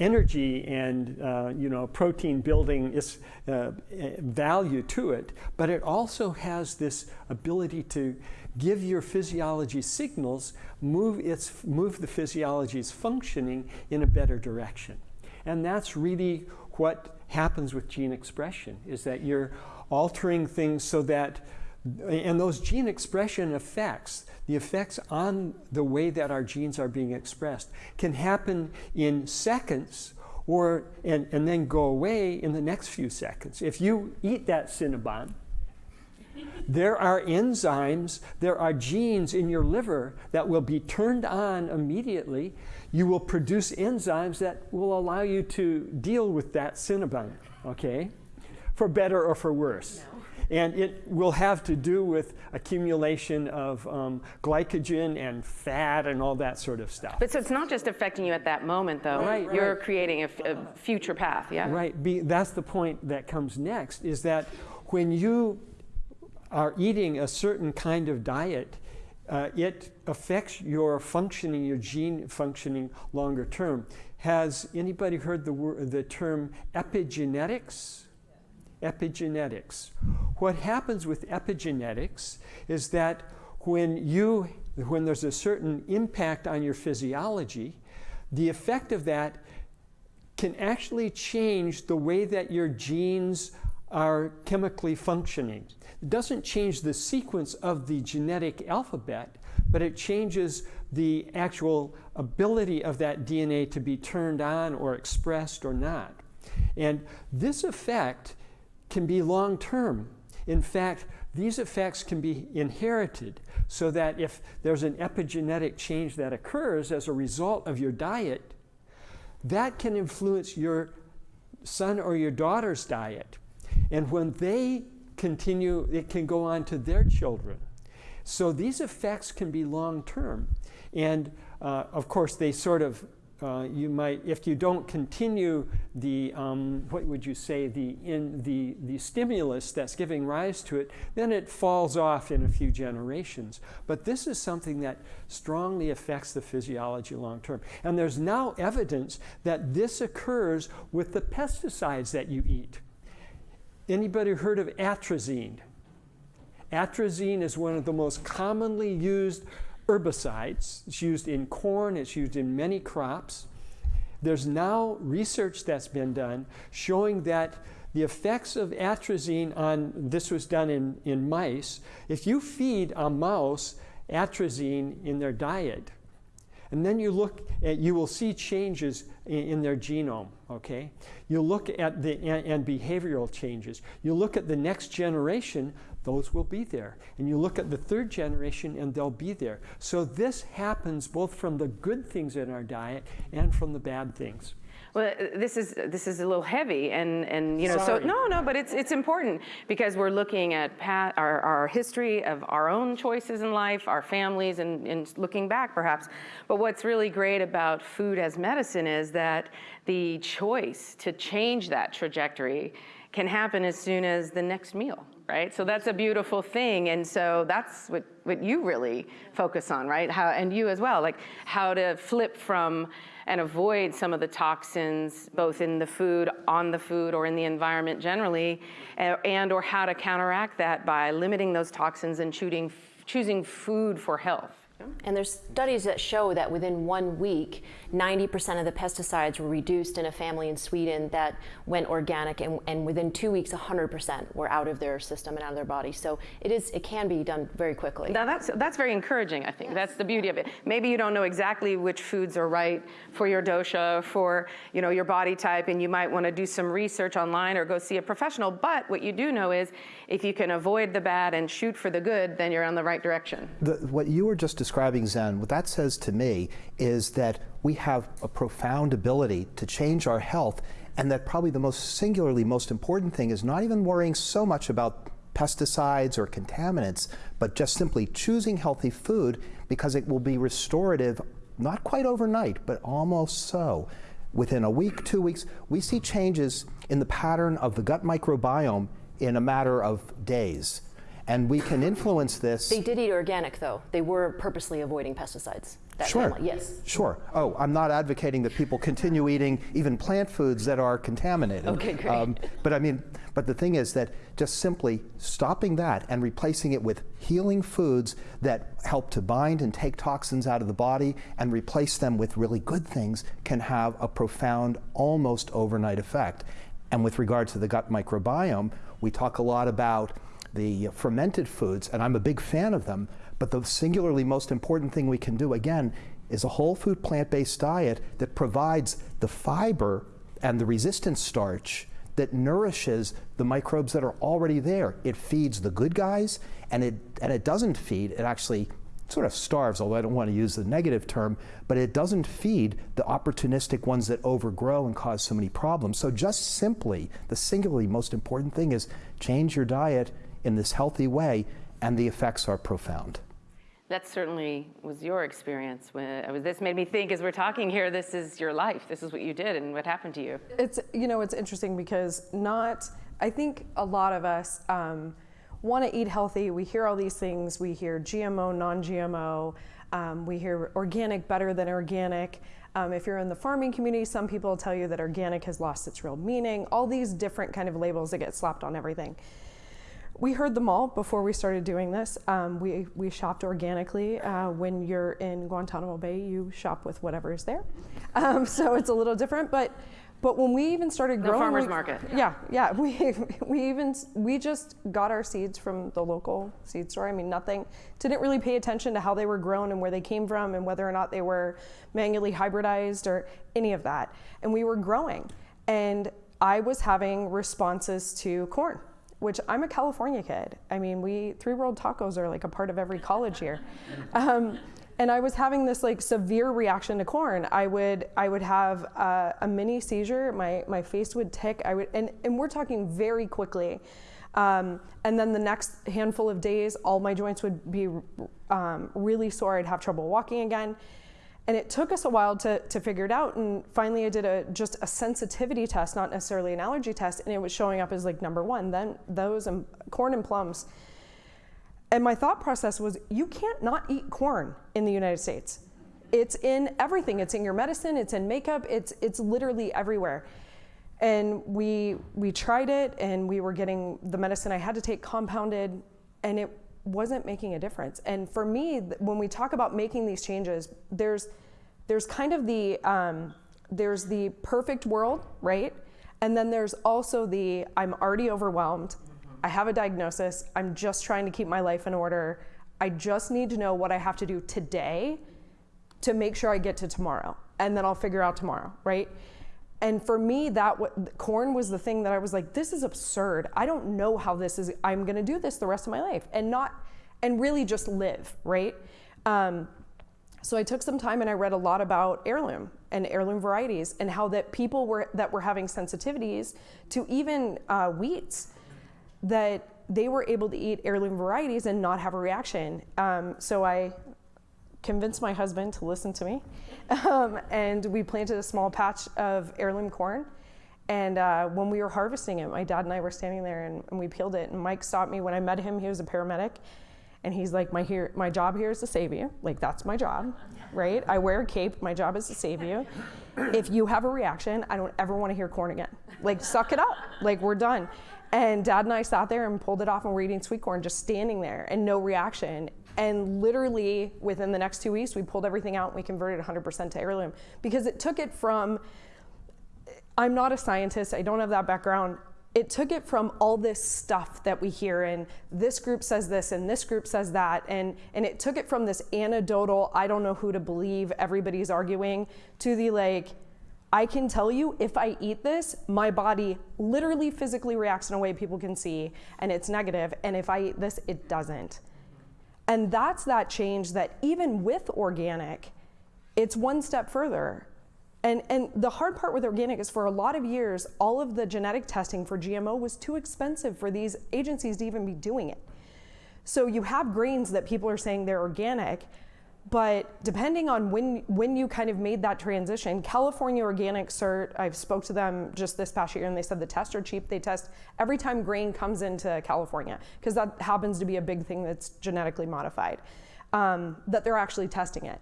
S6: energy and uh, you know protein building is uh, value to it but it also has this ability to give your physiology signals move its move the physiology's functioning in a better direction. And that's really what happens with gene expression is that you're altering things so that and those gene expression effects, the effects on the way that our genes are being expressed, can happen in seconds or and, and then go away in the next few seconds. If you eat that Cinnabon, there are enzymes, there are genes in your liver that will be turned on immediately. You will produce enzymes that will allow you to deal with that Cinnabon, okay? For better or for worse. No and it will have to do with accumulation of um, glycogen and fat and all that sort of stuff.
S1: But so it's not just affecting you at that moment, though.
S6: Right.
S1: You're creating a, future path, yeah?
S6: Right. Be, that's the point that comes next, is that when you are eating a certain kind of diet, uh, it affects your functioning, your gene functioning longer term. Has anybody heard the, word, the term epigenetics? Epigenetics. What happens with epigenetics is that when you when there's a certain impact on your physiology, the effect of that can actually change the way that your genes are chemically functioning. It doesn't change the sequence of the genetic alphabet, but it changes the actual ability of that DNA to be turned on or expressed or not. And this effect can be long term. In fact, these effects can be inherited so that if there's an epigenetic change that occurs as a result of your diet, that can influence your son or your daughter's diet. And when they continue, it can go on to their children. So these effects can be long term. And uh, of course, they sort of uh, you might, if you don't continue the, um, what would you say, the, in the, the stimulus that's giving rise to it, then it falls off in a few generations. But this is something that strongly affects the physiology long term. And there's now evidence that this occurs with the pesticides that you eat. Anybody heard of atrazine? Atrazine is one of the most commonly used herbicides. It's used in corn, it's used in many crops. There's now research that's been done showing that the effects of atrazine on, this was done in, in mice, if you feed a mouse atrazine in their diet, and then you look at, you will see changes in, in their genome, okay? You look at the, and, and behavioral changes. You look at the next generation, those will be there. And you look at the third generation and they'll be there. So this happens both from the good things in our diet and from the bad things.
S1: Well, this is this is a little heavy, and and you know,
S6: Sorry.
S1: so no, no, but it's it's important because we're looking at pat, our our history of our own choices in life, our families, and and looking back perhaps. But what's really great about food as medicine is that the choice to change that trajectory can happen as soon as the next meal right? So that's a beautiful thing. And so that's what, what you really focus on, right? How, and you as well, like how to flip from and avoid some of the toxins, both in the food, on the food, or in the environment generally, and, and or how to counteract that by limiting those toxins and choosing, choosing food for health.
S5: And there's studies that show that within one week, 90% of the pesticides were reduced in a family in Sweden that went organic, and, and within two weeks, 100% were out of their system and out of their body. So it is, it can be done very quickly.
S1: Now that's that's very encouraging. I think that's the beauty of it. Maybe you don't know exactly which foods are right for your dosha, for you know your body type, and you might want to do some research online or go see a professional. But what you do know is, if you can avoid the bad and shoot for the good, then you're on the right direction.
S2: The, what you were just describing, Zen, what that says to me is that we have a profound ability to change our health, and that probably the most singularly most important thing is not even worrying so much about pesticides or contaminants, but just simply choosing healthy food because it will be restorative, not quite overnight, but almost so. Within a week, two weeks, we see changes in the pattern of the gut microbiome in a matter of days. And we can influence this.
S5: They did eat organic, though. They were purposely avoiding pesticides. That
S2: Sure.
S5: family, yes.
S2: Sure. Oh, I'm not advocating that people continue eating even plant foods that are contaminated. Um,
S5: Okay, great.
S2: but I mean, but the thing is that just simply stopping that and replacing it with healing foods that help to bind and take toxins out of the body and replace them with really good things can have a profound, almost overnight effect. And with regard to the gut microbiome, we talk a lot about the fermented foods, and I'm a big fan of them. But the singularly most important thing we can do, again, is a whole food plant based diet that provides the fiber and the resistant starch that nourishes the microbes that are already there. It feeds the good guys, and it, and it doesn't feed, it actually sort of starves, although I don't want to use the negative term, but it doesn't feed the opportunistic ones that overgrow and cause so many problems. So, just simply, the singularly most important thing is change your diet in this healthy way, and the effects are profound.
S1: That certainly was your experience. When this made me think as we're talking here. This is your life. This is what you did, and what happened to you.
S7: It's you know it's interesting because not I think a lot of us um, want to eat healthy. We hear all these things. We hear GMO, non-GMO. Um, we hear organic better than organic. Um, if you're in the farming community, some people tell you that organic has lost its real meaning. All these different kind of labels that get slapped on everything. We heard them all before we started doing this. Um, we, we shopped organically. Uh, when you're in Guantanamo Bay, you shop with whatever is there. Um, so it's a little different. But But when we even started growing,
S1: farmer's
S7: we-
S1: market.
S7: Yeah, yeah. We we even we just got our seeds from the local seed store. I mean, nothing. Didn't really pay attention to how they were grown and where they came from and whether or not they were manually hybridized or any of that. And we were growing, and I was having responses to corn. Which I'm a California kid. I mean, we three world tacos are like a part of every college here. Um, and I was having this like severe reaction to corn. I would I would have uh, a mini seizure. My my face would tick. I would and and we're talking very quickly. Um, and then the next handful of days, all my joints would be um, really sore. I'd have trouble walking again. And it took us a while to, to figure it out. And finally, I did a just a sensitivity test, not necessarily an allergy test, and it was showing up as like number one. Then those and corn and plums. And my thought process was, you can't not eat corn in the United States. It's in everything. It's in your medicine. It's in makeup. It's it's literally everywhere. And we we tried it, and we were getting the medicine I had to take compounded, and it wasn't making a difference. And for me, when we talk about making these changes, there's there's kind of the um, there's the perfect world, right? And then there's also the I'm already overwhelmed. I have a diagnosis. I'm just trying to keep my life in order. I just need to know what I have to do today to make sure I get to tomorrow, and then I'll figure out tomorrow, right? And for me, that corn was the thing that I was like, this is absurd. I don't know how this is. I'm going to do this the rest of my life, and not, and really just live, right? Um, so I took some time and I read a lot about heirloom and heirloom varieties and how that people were that were having sensitivities to even uh, wheats that they were able to eat heirloom varieties and not have a reaction. Um, so I convinced my husband to listen to me, um, and we planted a small patch of heirloom corn. And uh, when we were harvesting it, my dad and I were standing there and, and we peeled it. And Mike stopped me when I met him. He was a paramedic, and he's like, "My here, my job here is to save you. Like that's my job, right? I wear a cape. My job is to save you. If you have a reaction, I don't ever want to hear corn again. Like suck it up. Like we're done." And dad and I sat there and pulled it off, and we're eating sweet corn, just standing there, and no reaction. And literally within the next two weeks, we pulled everything out and we converted 100% to heirloom because it took it from I'm not a scientist, I don't have that background. It took it from all this stuff that we hear, and this group says this, and this group says that, and, and it took it from this anecdotal, I don't know who to believe, everybody's arguing, to the like, I can tell you if I eat this, my body literally physically reacts in a way people can see, and it's negative, and if I eat this, it doesn't. And that's that change that even with organic, it's one step further. And, and the hard part with organic is for a lot of years, all of the genetic testing for GMO was too expensive for these agencies to even be doing it. So you have grains that people are saying they're organic, but depending on when when you kind of made that transition, California Organic Cert, I've spoke to them just this past year and they said the tests are cheap. They test every time grain comes into California because that happens to be a big thing that's genetically modified. Um, that they're actually testing it,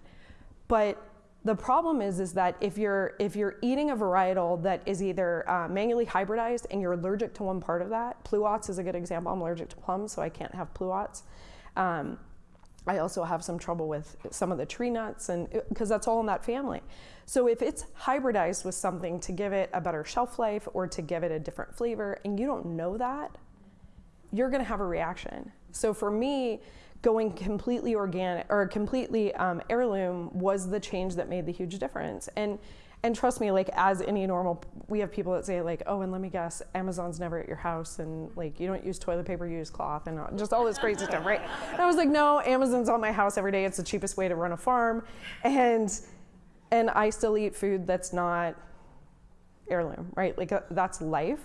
S7: but the problem is is that if you're if you're eating a varietal that is either uh, manually hybridized and you're allergic to one part of that, pluots is a good example. I'm allergic to plums, so I can't have pluots. Um, I also have some trouble with some of the tree nuts, and because that's all in that family. So if it's hybridized with something to give it a better shelf life or to give it a different flavor, and you don't know that, you're going to have a reaction. So for me, going completely organic or completely um, heirloom was the change that made the huge difference. And and trust me, like as any normal, we have people that say like, oh, and let me guess, Amazon's never at your house, and like you don't use toilet paper, you use cloth, and just all this crazy stuff, right? And I was like, no, Amazon's on my house every day. It's the cheapest way to run a farm, and and I still eat food that's not heirloom, right? Like uh, that's life.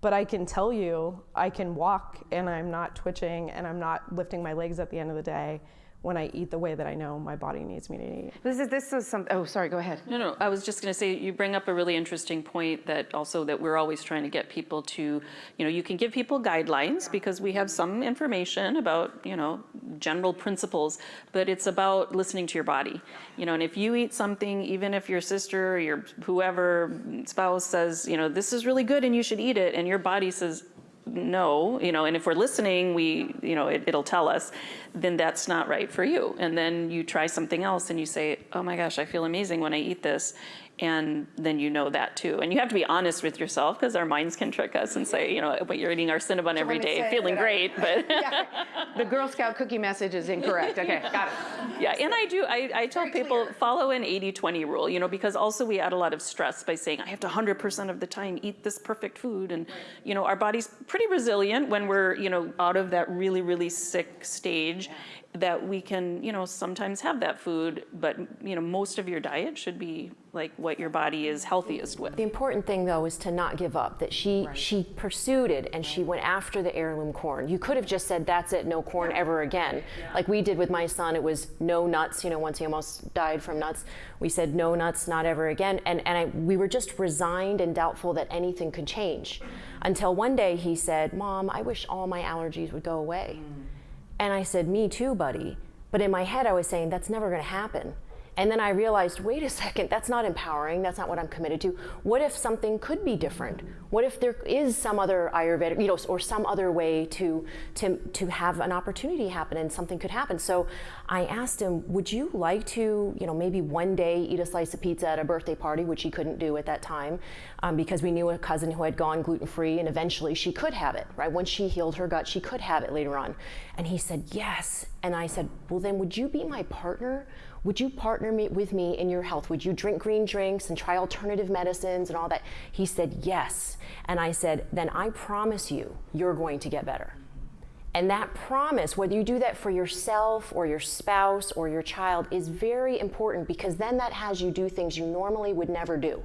S7: But I can tell you, I can walk and I'm not twitching and I'm not lifting my legs at the end of the day when I eat the way that I know my body needs me to eat.
S1: This is this is some. Oh, sorry. Go ahead.
S3: No, no, I was just going to say you bring up a really interesting point that also that we're always trying to get people to, you know, you can give people guidelines because we have some information about, you know, general principles, but it's about listening to your body. You know, and if you eat something even if your sister or your whoever spouse says, you know, this is really good and you should eat it and your body says no, you know, and if we're listening, we, you know, it, it'll tell us, then that's not right for you. And then you try something else and you say, oh my gosh, I feel amazing when I eat this. And then you know that too. And you have to be honest with yourself because our minds can trick us and say, you know, but you're eating our Cinnabon every day, feeling
S1: I-
S3: great, but
S1: The Girl Scout cookie message is incorrect. Okay, got it.
S3: yeah. And I do, I, I tell people follow an 80-20 rule, you know, because also we add a lot of stress by saying I have to 100% of the time eat this perfect food, and you know, our body's pretty resilient when we're, you know, out of that really really sick stage. That we can, you know, sometimes have that food, but you know, most of your diet should be like what your body is healthiest with.
S5: The important thing though is to not give up, that she, she pursued it and she went after the heirloom corn. You could have just said, that's it, no corn ever again. Like we did with my son, it was no nuts, you know, once he almost died from nuts, we said no nuts, not ever again. And, and I, we were just resigned and doubtful that anything could change. Until one day he said, Mom, I wish all my allergies would go away. Mm. And I said, Me too, buddy. But in my head, I was saying, That's never going to happen. And then I realized, wait a second, that's not empowering. That's not what I'm committed to. What if something could be different? What if there is some other Ayurvedic, you know, or some other way to to to have an opportunity happen and something could happen? So I asked him, would you like to, you know, maybe one day eat a slice of pizza at a birthday party, which he couldn't do at that time, um, because we knew a cousin who had gone gluten free, and eventually she could have it. Right? Once she healed her gut, she could have it later on. And he said yes. And I said, well, then would you be my partner? Would you partner me, with me in your health? Would you drink green drinks and try alternative medicines and all that? He said, Yes. And I said, Then I promise you, you're going to get better. And that promise, whether you do that for yourself or your spouse or your child, is very important because then that has you do things you normally would never do.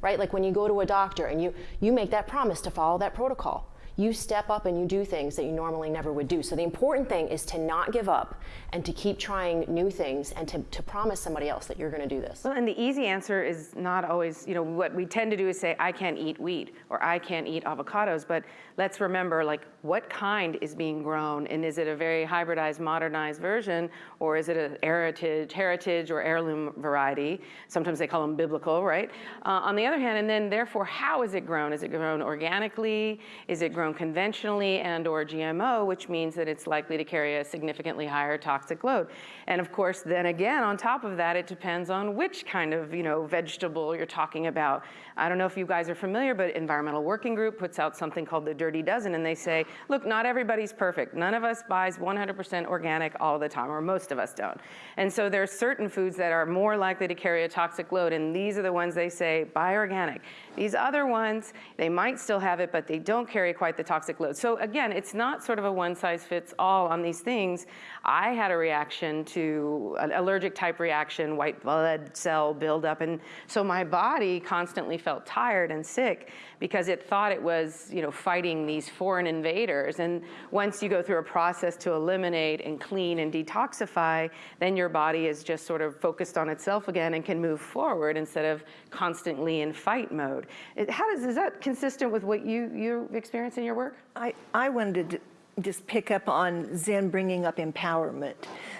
S5: Right? Like when you go to a doctor and you, you make that promise to follow that protocol you step up and you do things that you normally never would do. So the important thing is to not give up and to keep trying new things and to, to promise somebody else that you're going to do this.
S1: Well, and the easy answer is not always, you know, what we tend to do is say, I can't eat wheat or I can't eat avocados. But let's remember, like, what kind is being grown? And is it a very hybridized, modernized version? Or is it a heritage, heritage or heirloom variety? Sometimes they call them biblical, right? Uh, on the other hand, and then therefore, how is it grown? Is it grown organically? Is it grown conventionally and or GMO, which means that it's likely to carry a significantly higher toxic load. And of course, then again, on top of that, it depends on which kind of, you know, vegetable you're talking about. I don't know if you guys are familiar, but Environmental Working Group puts out something called the Dirty Dozen, and they say, look, not everybody's perfect. None of us buys 100% organic all the time, or most of us don't. And so there's certain foods that are more likely to carry a toxic load, and these are the ones they say, buy organic. These other ones, they might still have it, but they don't carry quite the toxic load. So again, it's not sort of a one size fits all on these things. I had a reaction to an allergic type reaction, white blood cell buildup, and so my body constantly felt tired and sick because it thought it was, you know, fighting these foreign invaders. And once you go through a process to eliminate and clean and detoxify, then your body is just sort of focused on itself again and can move forward instead of constantly in fight mode. It, how does is that consistent with what you you experience in your work?
S4: I, I wanted to just pick up on Zen bringing up empowerment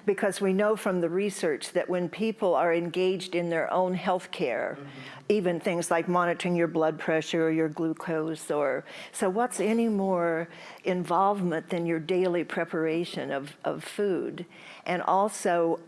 S4: because we know from the research that when people are engaged in their own health care, mm-hmm. even things like monitoring your blood pressure or your glucose or so what's any more involvement than your daily preparation of, of food and also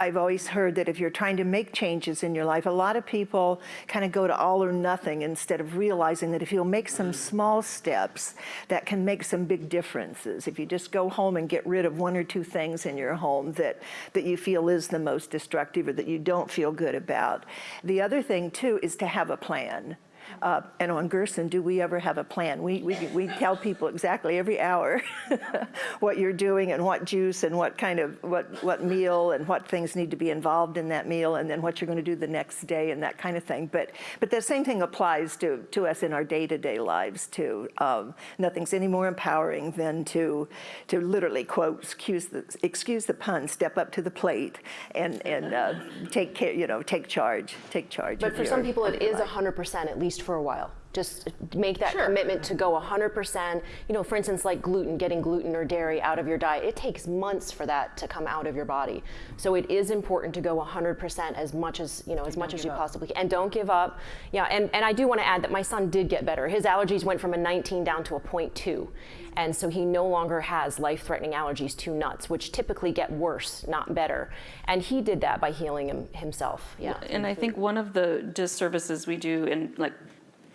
S4: I've always heard that if you're trying to make changes in your life, a lot of people kind of go to all or nothing instead of realizing that if you'll make some small steps, that can make some big differences. If you just go home and get rid of one or two things in your home that, that you feel is the most destructive or that you don't feel good about. The other thing, too, is to have a plan. Uh, and on Gerson, do we ever have a plan? We, we, we tell people exactly every hour what you're doing and what juice and what kind of, what, what meal and what things need to be involved in that meal and then what you're going to do the next day and that kind of thing. But, but the same thing applies to, to us in our day-to-day lives too. Um, nothing's any more empowering than to, to literally quote, excuse the, excuse the pun, step up to the plate and, and uh, take care, you know, take charge, take charge.
S5: But for
S4: your-
S5: some people,
S4: it is
S5: it
S4: your
S5: is
S4: life.
S5: 100% at least for a while. Just make that
S1: Sure.
S5: commitment to go 100%. You know, for instance, like gluten, getting gluten or dairy out of your diet, it takes months for that to come out of your body. So it is important to go 100% as much as, you know, as much as you possibly can. And don't give up. Yeah, and, and I do want to add that my son did get better. His allergies went from a 19 down to a 0.2. And so he no longer has life-threatening allergies to nuts, which typically get worse, not better. And he did that by healing him, himself. Yeah.
S3: And I think one of the disservices we do in like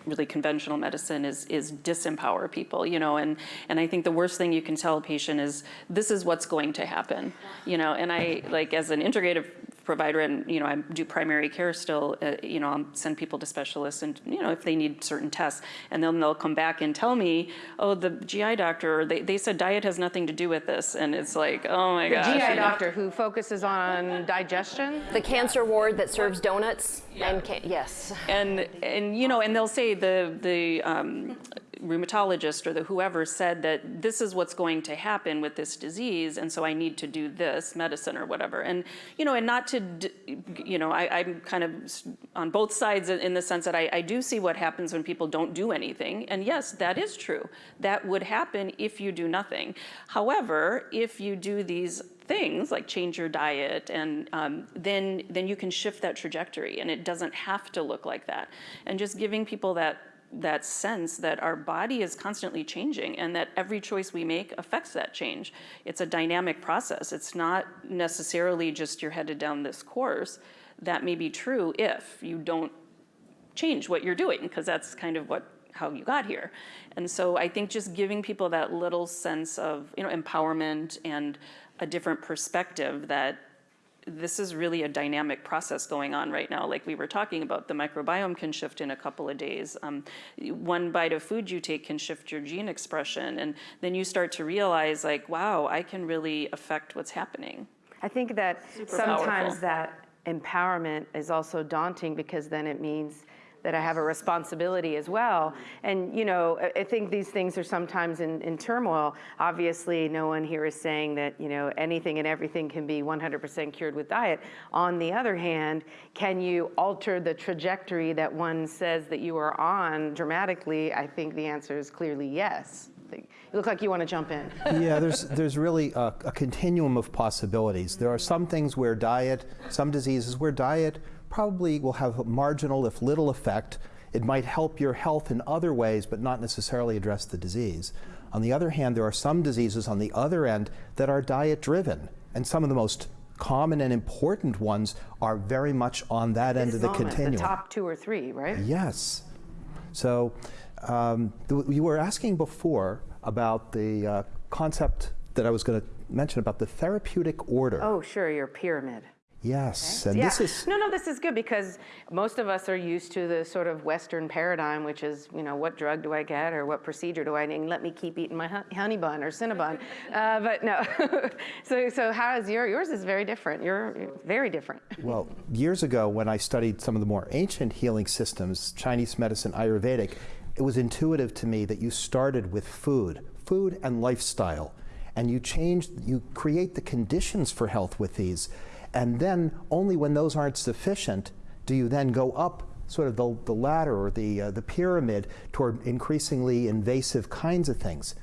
S3: really conventional medicine is is disempower people, you know, and and I think the worst thing you can tell a patient is this is what's going to happen, you know, and I like as an integrative provider and you know I do primary care still uh, you know I'll send people to specialists and you know if they need certain tests and then they'll come back and tell me oh the GI doctor they, they said diet has nothing to do with this and it's like oh my
S1: The
S3: gosh
S1: GI
S3: you know.
S1: doctor who focuses on digestion?
S5: The cancer ward that serves donuts and can- yes.
S3: and and you know and they'll say the the um, rheumatologist or the whoever said that this is what's going to happen with this disease and so i need to do this medicine or whatever. And you know and not to d- you know I, i'm kind of on both sides in in the sense that I, I do see what happens when people don't do anything. And yes that is true. That would happen if you do nothing. However if you do these things like change your diet and um, then then you can shift that trajectory and it doesn't have to look like that. And just giving people that that sense that our body is constantly changing and that every choice we make affects that change. It's a dynamic process. It's not necessarily just you're headed down this course. That may be true if you don't change what you're doing because that's kind of what how you got here. And so i think just giving people that little sense of you know empowerment and a different perspective that this is really a dynamic process going on right now. Like we were talking about the microbiome can shift in a couple of days. Um, one bite of food you take can shift your gene expression. And then you start to realize like wow i can really affect what's happening.
S1: I think that
S3: Super
S1: sometimes
S3: powerful.
S1: that empowerment is also daunting because then it means that I have a responsibility as well. And, you know, I- think these things are sometimes in, in turmoil. Obviously, no one here is saying that, you know, anything and everything can be 100% cured with diet. On the other hand, can you alter the trajectory that one says that you are on dramatically? I think the answer is clearly yes. You look like you want to jump in.
S2: yeah, there's, there's really a, a continuum of possibilities. There are some things where diet, some diseases where diet probably will have a marginal, if little, effect. It might help your health in other ways, but not necessarily address the disease. On the other hand, there are some diseases on the other end that are diet driven, and some of the most common and important ones are very much on that end of the
S1: Moment,
S2: continuum.
S1: The top two or three, right?
S2: Yes. So um, you were asking before about the uh, concept that I was going to mention about the therapeutic order.
S1: Oh, sure, your pyramid.
S2: Yes, and
S1: yeah.
S2: this is
S1: no, no. This is good because most of us are used to the sort of Western paradigm, which is, you know, what drug do I get or what procedure do I need? Let me keep eating my honey bun or cinnabon. uh, but no. so, so how is your yours is very different. You're you're very different.
S2: well, years ago when I studied some of the more ancient healing systems, Chinese medicine, Ayurvedic, it was intuitive to me that you started with food, food and lifestyle, and you change, you create the conditions for health with these, and then only when those aren't sufficient do you then go up sort of the, the ladder or the, uh, the pyramid toward increasingly invasive kinds of things.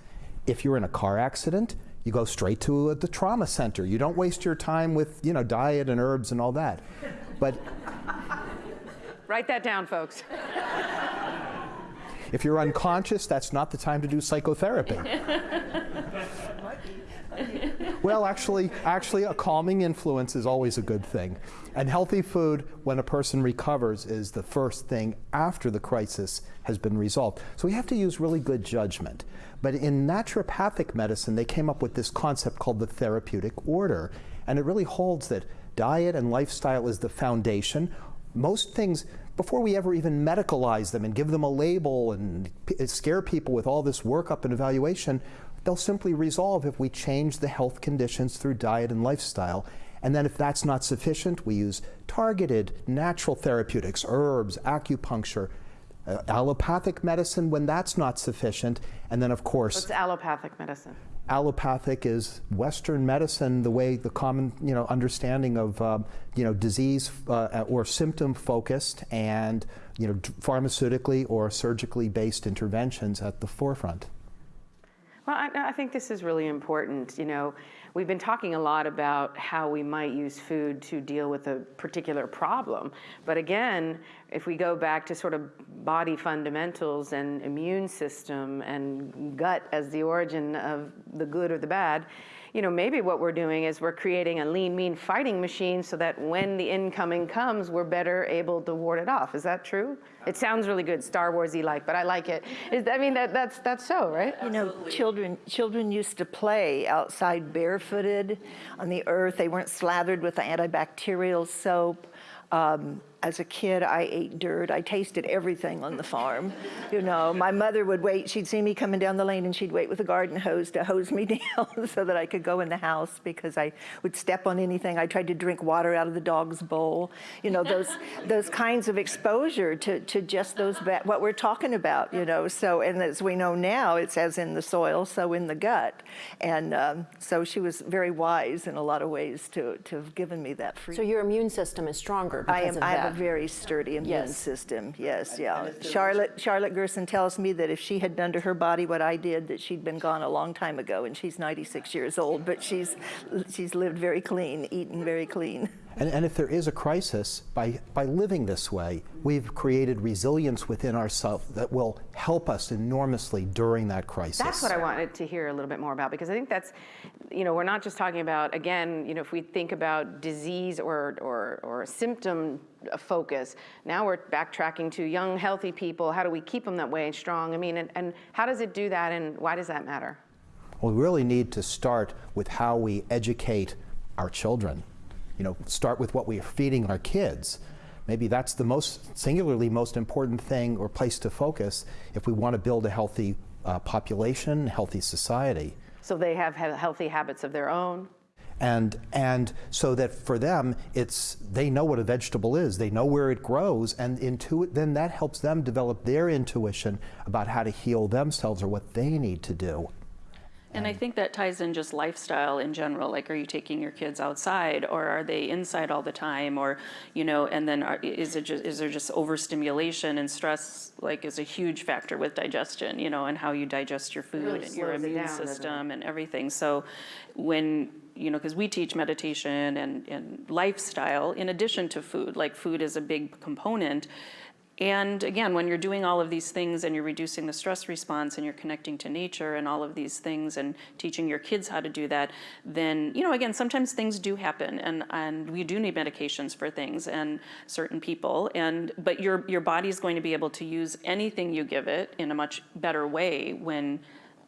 S2: If you're in a car accident, you go straight to uh, the trauma center. You don't waste your time with, you know, diet and herbs and all that. But
S1: Write that down, folks.
S2: if you're unconscious, that's not the time to do psychotherapy. well, actually, actually, a calming influence is always a good thing. And healthy food, when a person recovers, is the first thing after the crisis has been resolved. So we have to use really good judgment. But in naturopathic medicine, they came up with this concept called the therapeutic order. And it really holds that diet and lifestyle is the foundation. Most things, before we ever even medicalize them and give them a label and scare people with all this workup and evaluation, they'll simply resolve if we change the health conditions through diet and lifestyle. And then if that's not sufficient, we use targeted natural therapeutics, herbs, acupuncture, uh, allopathic medicine when that's not sufficient, and then of course
S1: What's allopathic medicine?
S2: allopathic? Is Western medicine the way the common you know understanding of um, you know disease uh, or symptom focused and you know pharmaceutically or surgically based interventions at the forefront?
S1: Well, I, I think this is really important. You know, we've been talking a lot about how we might use food to deal with a particular problem. But again, if we go back to sort of body fundamentals and immune system and gut as the origin of the good or the bad, you know, maybe what we're doing is we're creating a lean, mean fighting machine so that when the incoming comes, we're better able to ward it off. Is that true? It sounds really good, Star Warsy like, but I like it. Is, I mean, that, that's that's so, right?
S4: You know, children children used to play outside barefooted on the earth. They weren't slathered with antibacterial soap. Um, as a kid, I ate dirt. I tasted everything on the farm. You know, my mother would wait. She'd see me coming down the lane, and she'd wait with a garden hose to hose me down so that I could go in the house because I would step on anything. I tried to drink water out of the dog's bowl. You know, those those kinds of exposure to to just those what we're talking about. You know, so and as we know now, it's as in the soil, so in the gut, and um, so she was very wise in a lot of ways to to have given me that free.
S5: So your immune system is stronger because
S4: I am.
S5: of that.
S4: A very sturdy immune
S5: Yes.
S4: system. Yes, yeah. Charlotte Charlotte Gerson tells me that if she had done to her body what I did, that she'd been gone a long time ago. And she's 96 years old, but she's she's lived very clean, eaten very clean.
S2: And, and if there is a crisis, by, by living this way, we've created resilience within ourselves that will help us enormously during that crisis.
S1: That's what I wanted to hear a little bit more about because I think that's, you know, we're not just talking about again, you know, if we think about disease or or, or symptom focus, now we're backtracking to young, healthy people. How do we keep them that way and strong? I mean, and, and how does it do that, and why does that matter?
S2: Well, we really need to start with how we educate our children. You know, start with what we are feeding our kids. Maybe that's the most singularly most important thing or place to focus if we want to build a healthy uh, population, healthy society.
S1: So they have he- healthy habits of their own.
S2: and and so that for them it's they know what a vegetable is they know where it grows and intuit then that helps them develop their intuition about how to heal themselves or what they need to do
S3: And I think that ties in just lifestyle in general. Like, are you taking your kids outside, or are they inside all the time, or you know? And then, are, is it just is there just overstimulation and stress? Like, is a huge factor with digestion, you know, and how you digest your food
S1: really
S3: and your immune
S1: down,
S3: system and everything. So, when you know, because we teach meditation and, and lifestyle in addition to food. Like, food is a big component. And again, when you're doing all of these things and you're reducing the stress response and you're connecting to nature and all of these things and teaching your kids how to do that, then, you know, again, sometimes things do happen and, and we do need medications for things and certain people. And, but your, your body's going to be able to use anything you give it in a much better way when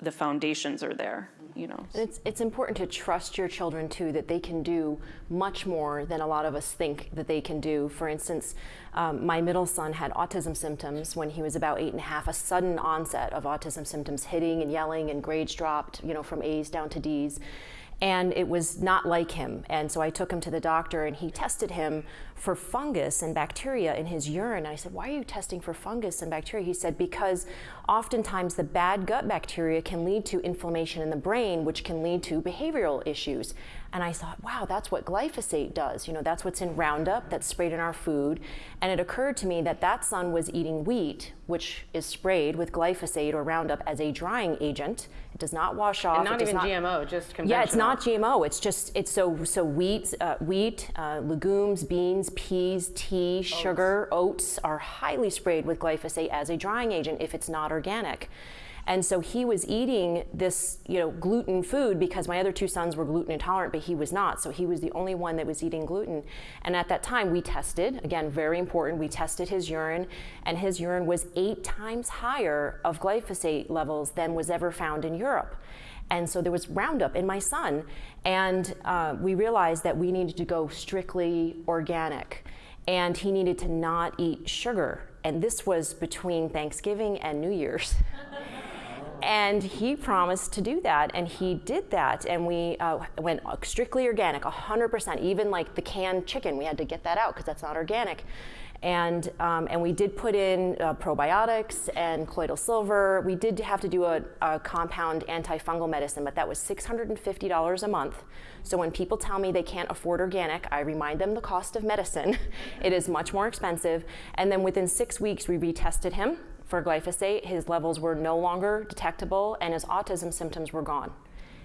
S3: the foundations are there, you know.
S5: And It's, it's important to trust your children too that they can do much more than a lot of us think that they can do. For instance, um, my middle son had autism symptoms when he was about eight and a half, a sudden onset of autism symptoms, hitting and yelling, and grades dropped, you know, from A's down to D's. And it was not like him. And so I took him to the doctor and he tested him for fungus and bacteria in his urine. And I said, Why are you testing for fungus and bacteria? He said, Because oftentimes the bad gut bacteria can lead to inflammation in the brain, which can lead to behavioral issues. And I thought, wow, that's what glyphosate does. You know, that's what's in Roundup that's sprayed in our food. And it occurred to me that that son was eating wheat, which is sprayed with glyphosate or Roundup as a drying agent. It does not wash off.
S1: And not even GMO, just conventional.
S5: yeah, it's not GMO. It's just it's so so wheat, uh, wheat, uh, legumes, beans, peas, tea, sugar, oats are highly sprayed with glyphosate as a drying agent if it's not organic. And so he was eating this, you know, gluten food because my other two sons were gluten intolerant, but he was not. So he was the only one that was eating gluten. And at that time, we tested, again, very important, we tested his urine, and his urine was eight times higher of glyphosate levels than was ever found in Europe. And so there was Roundup in my son, and uh, we realized that we needed to go strictly organic, and he needed to not eat sugar. And this was between Thanksgiving and New Year's. And he promised to do that, and he did that. And we uh, went strictly organic, 100%, even like the canned chicken. We had to get that out because that's not organic. And, um, and we did put in uh, probiotics and colloidal silver. We did have to do a, a compound antifungal medicine, but that was $650 a month. So when people tell me they can't afford organic, I remind them the cost of medicine. it is much more expensive. And then within six weeks, we retested him for glyphosate. His levels were no longer detectable, and his autism symptoms were gone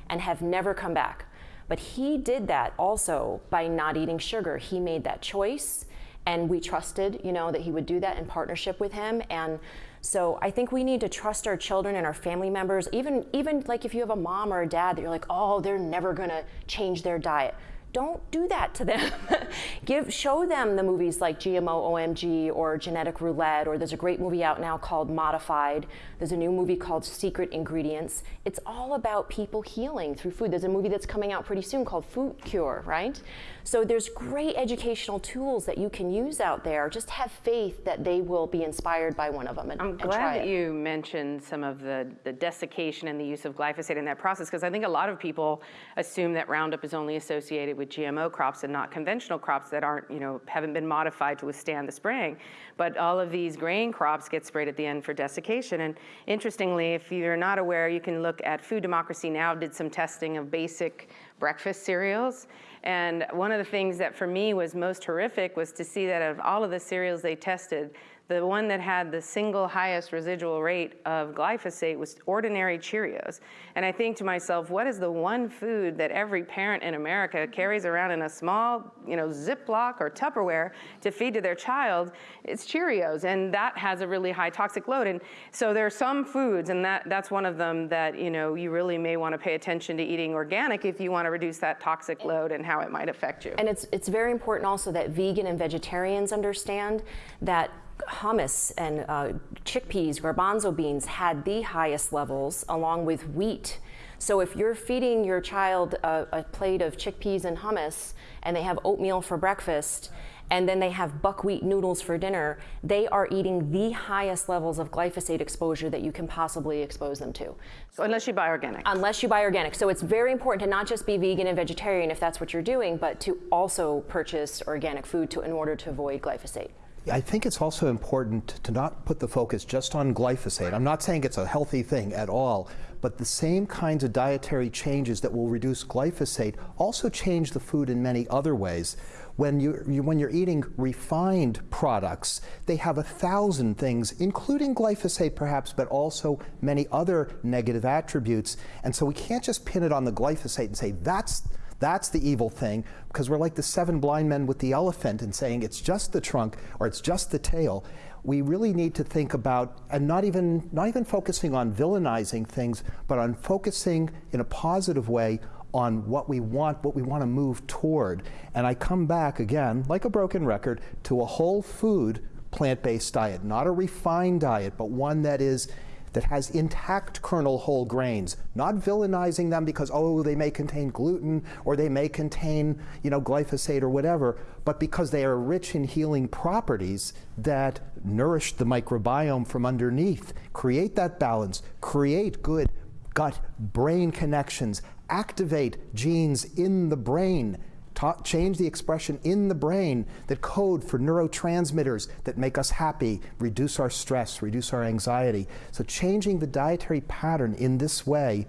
S5: and have never come back. But he did that also by not eating sugar. He made that choice and we trusted, you know, that he would do that in partnership with him. And so I think we need to trust our children and our family members, even even like if you have a mom or a dad that you're like, oh, they're never gonna change their diet don't do that to them. Give, show them the movies like GMO OMG or Genetic Roulette, or there's a great movie out now called Modified. There's a new movie called Secret Ingredients. It's all about people healing through food. There's a movie that's coming out pretty soon called Food Cure, right? So there's great educational tools that you can use out there. Just have faith that they will be inspired by one of them and,
S1: I'm
S5: and
S1: glad that
S5: it.
S1: you mentioned some of the, the desiccation and the use of glyphosate in that process, because I think a lot of people assume that Roundup is only associated with GMO crops and not conventional crops that aren't, you know, haven't been modified to withstand the spraying. But all of these grain crops get sprayed at the end for desiccation. And interestingly, if you're not aware, you can look at Food Democracy Now! did some testing of basic breakfast cereals. And one of the things that for me was most horrific was to see that of all of the cereals they tested, the one that had the single highest residual rate of glyphosate was ordinary Cheerios. And I think to myself, what is the one food that every parent in America carries around in a small, you know, Ziploc or Tupperware to feed to their child? It's Cheerios, and that has a really high toxic load. And so there are some foods, and that, that's one of them that, you know, you really may want to pay attention to eating organic if you want to reduce that toxic load and how it might affect you.
S5: And it's, it's very important also that vegan and vegetarians understand that hummus and uh, chickpeas, garbanzo beans had the highest levels along with wheat. So if you're feeding your child a, a plate of chickpeas and hummus and they have oatmeal for breakfast and then they have buckwheat noodles for dinner, they are eating the highest levels of glyphosate exposure that you can possibly expose them to.
S1: So unless you buy organic.
S5: Unless you buy organic. So it's very important to not just be vegan and vegetarian if that's what you're doing, but to also purchase organic food to, in order to avoid glyphosate.
S2: I think it's also important to not put the focus just on glyphosate. I'm not saying it's a healthy thing at all, but the same kinds of dietary changes that will reduce glyphosate also change the food in many other ways. When, you, you, when you're eating refined products, they have a thousand things, including glyphosate perhaps, but also many other negative attributes. And so we can't just pin it on the glyphosate and say that's that's the evil thing, because we're like the seven blind men with the elephant and saying it's just the trunk or it's just the tail. We really need to think about and not even not even focusing on villainizing things, but on focusing in a positive way on what we want, what we want to move toward. And I come back again, like a broken record, to a whole food plant-based diet, not a refined diet, but one that is that has intact kernel whole grains, not villainizing them because, oh, they may contain gluten or they may contain, you know, glyphosate or whatever, but because they are rich in healing properties that nourish the microbiome from underneath. Create that balance, create good gut brain connections, activate genes in the brain Ta change the expression in the brain that code for neurotransmitters that make us happy, reduce our stress, reduce our anxiety. So changing the dietary pattern in this way,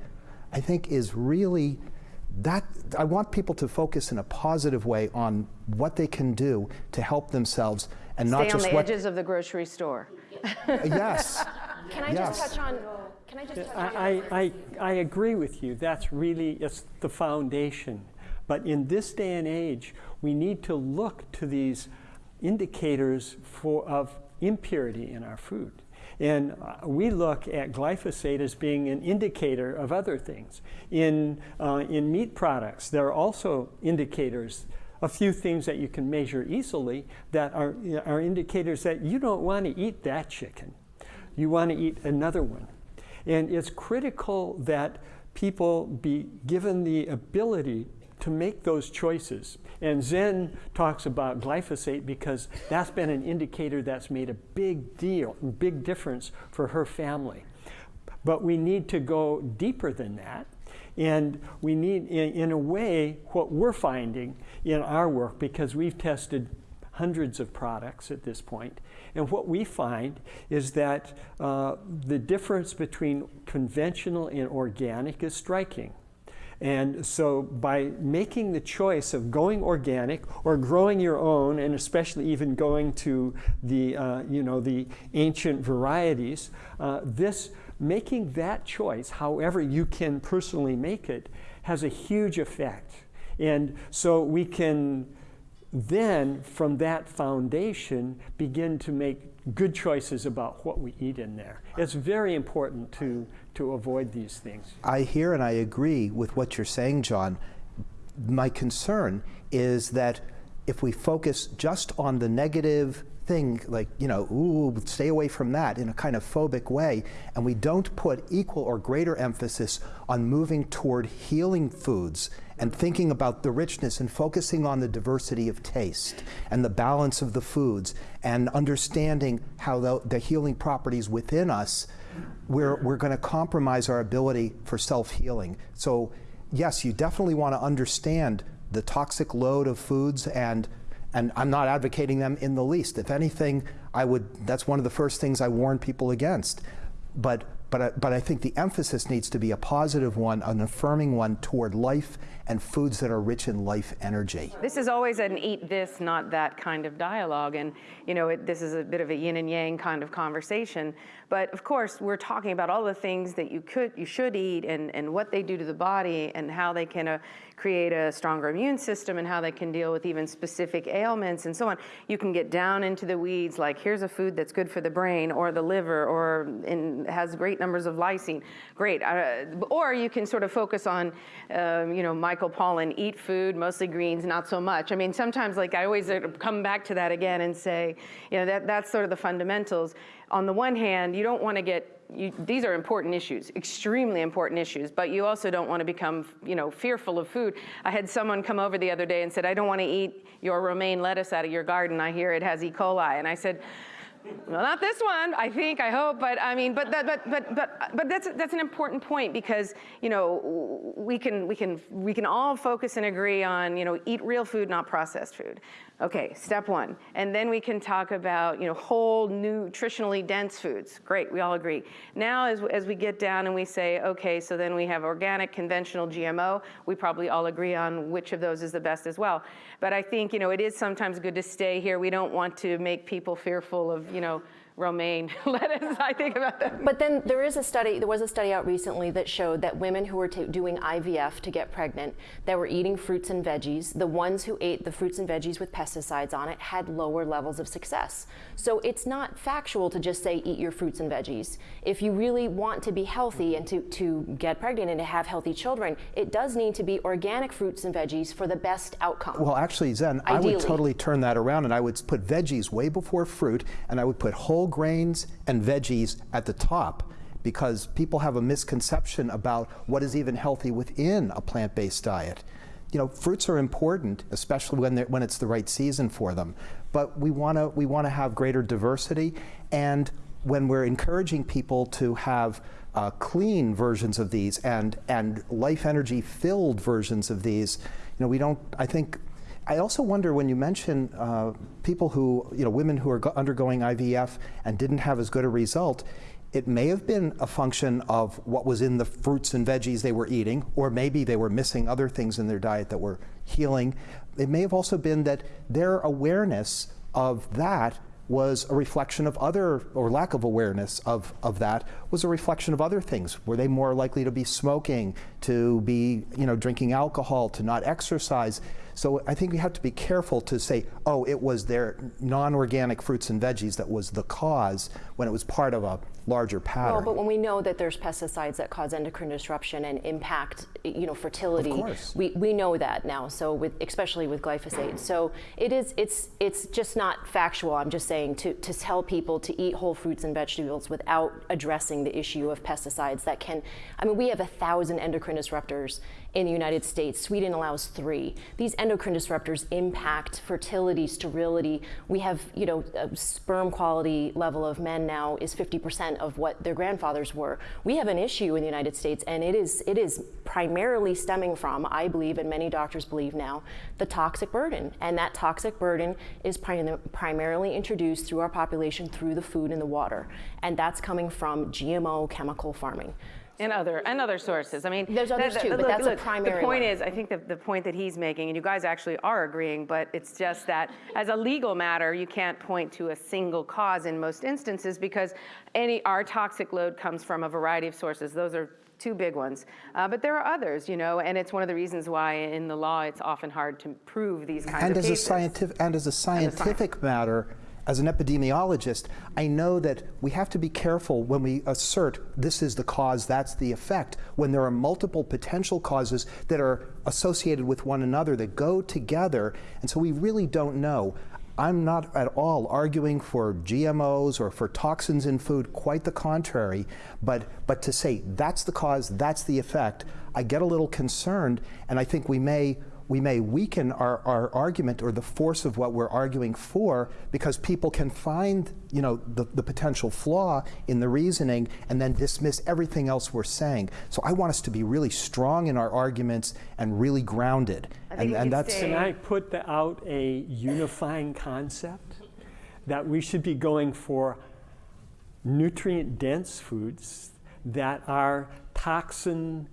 S2: I think is really that I want people to focus in a positive way on what they can do to help themselves and
S1: Stay
S2: not just
S1: on the
S2: what
S1: edges of the grocery store.
S2: Uh, yes.
S5: Can I
S2: Yes.
S5: just touch on? Can I just touch on?
S6: I, I, I agree with you. That's really it's the foundation. But in this day and age, we need to look to these indicators for, of impurity in our food. And uh, we look at glyphosate as being an indicator of other things. In, uh, in meat products, there are also indicators, a few things that you can measure easily that are, are indicators that you don't want to eat that chicken. You want to eat another one. And it's critical that people be given the ability to make those choices. And Zen talks about glyphosate because that's been an indicator that's made a big deal, big difference for her family. But we need to go deeper than that. And we need, in, in a way, what we're finding in our work, because we've tested hundreds of products at this point. And what we find is that uh, the difference between conventional and organic is striking. And so by making the choice of going organic or growing your own, and especially even going to the, uh, you know, the ancient varieties, uh, this, making that choice, however you can personally make it, has a huge effect. And so we can then, from that foundation, begin to make good choices about what we eat in there. It's very important to, to avoid these things.
S2: I hear and I agree with what you're saying, John. My concern is that if we focus just on the negative thing, like, you know, ooh, stay away from that in a kind of phobic way, and we don't put equal or greater emphasis on moving toward healing foods and thinking about the richness and focusing on the diversity of taste and the balance of the foods and understanding how the, the healing properties within us, we're, we're going to compromise our ability for self healing. So, yes, you definitely want to understand the toxic load of foods and and I'm not advocating them in the least. If anything, I would that's one of the first things I warn people against. But but I, but I think the emphasis needs to be a positive one, an affirming one toward life and foods that are rich in life energy.
S1: This is always an eat this, not that kind of dialogue. And, you know, it, this is a bit of a yin and yang kind of conversation. But of course, we're talking about all the things that you could, you should eat and, and what they do to the body and how they can uh, create a stronger immune system and how they can deal with even specific ailments and so on. You can get down into the weeds like here's a food that's good for the brain or the liver or in, has great numbers of lysine. Great. Uh, or you can sort of focus on, um, you know, Michael Pollan, eat food, mostly greens, not so much. I mean, sometimes like I always come back to that again and say, you know, that, that's sort of the fundamentals. On the one hand, you don't want to get you, these are important issues, extremely important issues, but you also don't want to become, you know, fearful of food. I had someone come over the other day and said, I don't want to eat your romaine lettuce out of your garden. I hear it has E. coli. And I said, well, not this one, I think, I hope, but I mean, but that, but, but, but, but that's, that's an important point because, you know, we can, we can, we can all focus and agree on, you know, eat real food, not processed food. Okay, step one. And then we can talk about, you know, whole nutritionally dense foods. Great, we all agree. Now, as, as we get down and we say, okay, so then we have organic, conventional, GMO, we probably all agree on which of those is the best as well. But I think, you know, it is sometimes good to stay here. We don't want to make people fearful of, you know, romaine lettuce. I think about that.
S5: But then there is a study, there was a study out recently that showed that women who were doing IVF to get pregnant, that were eating fruits and veggies, the ones who ate the fruits and veggies with pesticides on it had lower levels of success. So it's not factual to just say eat your fruits and veggies. If you really want to be healthy and to, to get pregnant and to have healthy children, it does need to be organic fruits and veggies for the best outcome.
S2: Well, actually, Zen,
S5: Ideally.
S2: I would totally turn that around and I would put veggies way before fruit and I would put whole grains and veggies at the top because people have a misconception about what is even healthy within a plant-based diet. You know, fruits are important, especially when, when it's the right season for them. But we want to we want to have greater diversity, and when we're encouraging people to have uh, clean versions of these and and life energy filled versions of these, you know, we don't. I think I also wonder when you mention uh, people who, you know, women who are go- undergoing IVF and didn't have as good a result, it may have been a function of what was in the fruits and veggies they were eating, or maybe they were missing other things in their diet that were healing. It may have also been that their awareness of that was a reflection of other, or lack of awareness of, of that, was a reflection of other things. Were they more likely to be smoking, to be, you know, drinking alcohol, to not exercise? So I think we have to be careful to say, oh, it was their non-organic fruits and veggies that was the cause when it was part of a larger pattern.
S5: Well, but when we know that there's pesticides that cause endocrine disruption and impact, you know, fertility,
S2: Of course.
S5: we, we know that now. So with especially with glyphosate, so it is it's it's just not factual. I'm just saying to to tell people to eat whole fruits and vegetables without addressing the issue of pesticides that can. I mean, we have a thousand endocrine disruptors in the United States. Sweden allows three. These endocrine disruptors impact fertility, sterility. We have, you know, a sperm quality level of men now is 50% of what their grandfathers were. We have an issue in the United States, and it is, it is primarily stemming from, I believe, and many doctors believe now, the toxic burden. And that toxic burden is prim- primarily introduced through our population through the food and the water. And that's coming from GMO chemical farming.
S1: And other, and other sources. I mean.
S5: There's others
S1: the-
S5: too, but
S1: look-
S5: that's a primary
S1: The point
S5: one.
S1: is, I think that the point that he's making, and you guys actually are agreeing, but it's just that as a legal matter, you can't point to a single cause in most instances because any, our toxic load comes from a variety of sources. Those are two big ones. Uh, But there are others, you know, and it's one of the reasons why in the law, it's often hard to prove these kinds
S2: And
S1: of
S2: as a scientific, and as a scientific matter, as an epidemiologist, I know that we have to be careful when we assert this is the cause, that's the effect, when there are multiple potential causes that are associated with one another that go together, and so we really don't know. I'm not at all arguing for GMOs or for toxins in food, quite the contrary. But, but to say that's the cause, that's the effect, I get a little concerned, and I think we may, we may weaken our, our argument or the force of what we're arguing for because people can find you know, the, the potential flaw in the reasoning and then dismiss everything else we're saying. So I want us to be really strong in our arguments and really grounded. And, and that's.
S1: stay-
S6: Can I put the- out a unifying concept? That we should be going for nutrient-dense foods that are toxin,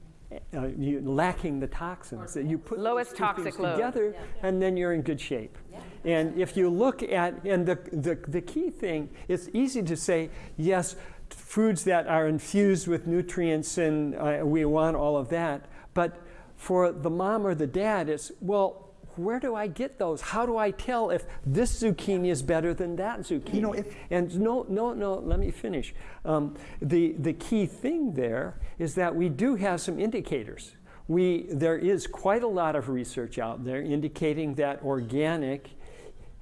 S6: uh, you- lacking the toxins. That you put
S1: Lowest toxic load.
S6: together, and then you're in good shape. And if you look at, and the, the, the key thing, it's easy to say, yes, foods that are infused with nutrients and uh, we want all of that. But for the mom or the dad, it's, well, where do I get those? How do I tell if this zucchini is better than that zucchini?
S2: You know, if-
S6: and no, no, no, let me finish. Um, the, the key thing there is that we do have some indicators. We, there is quite a lot of research out there indicating that organic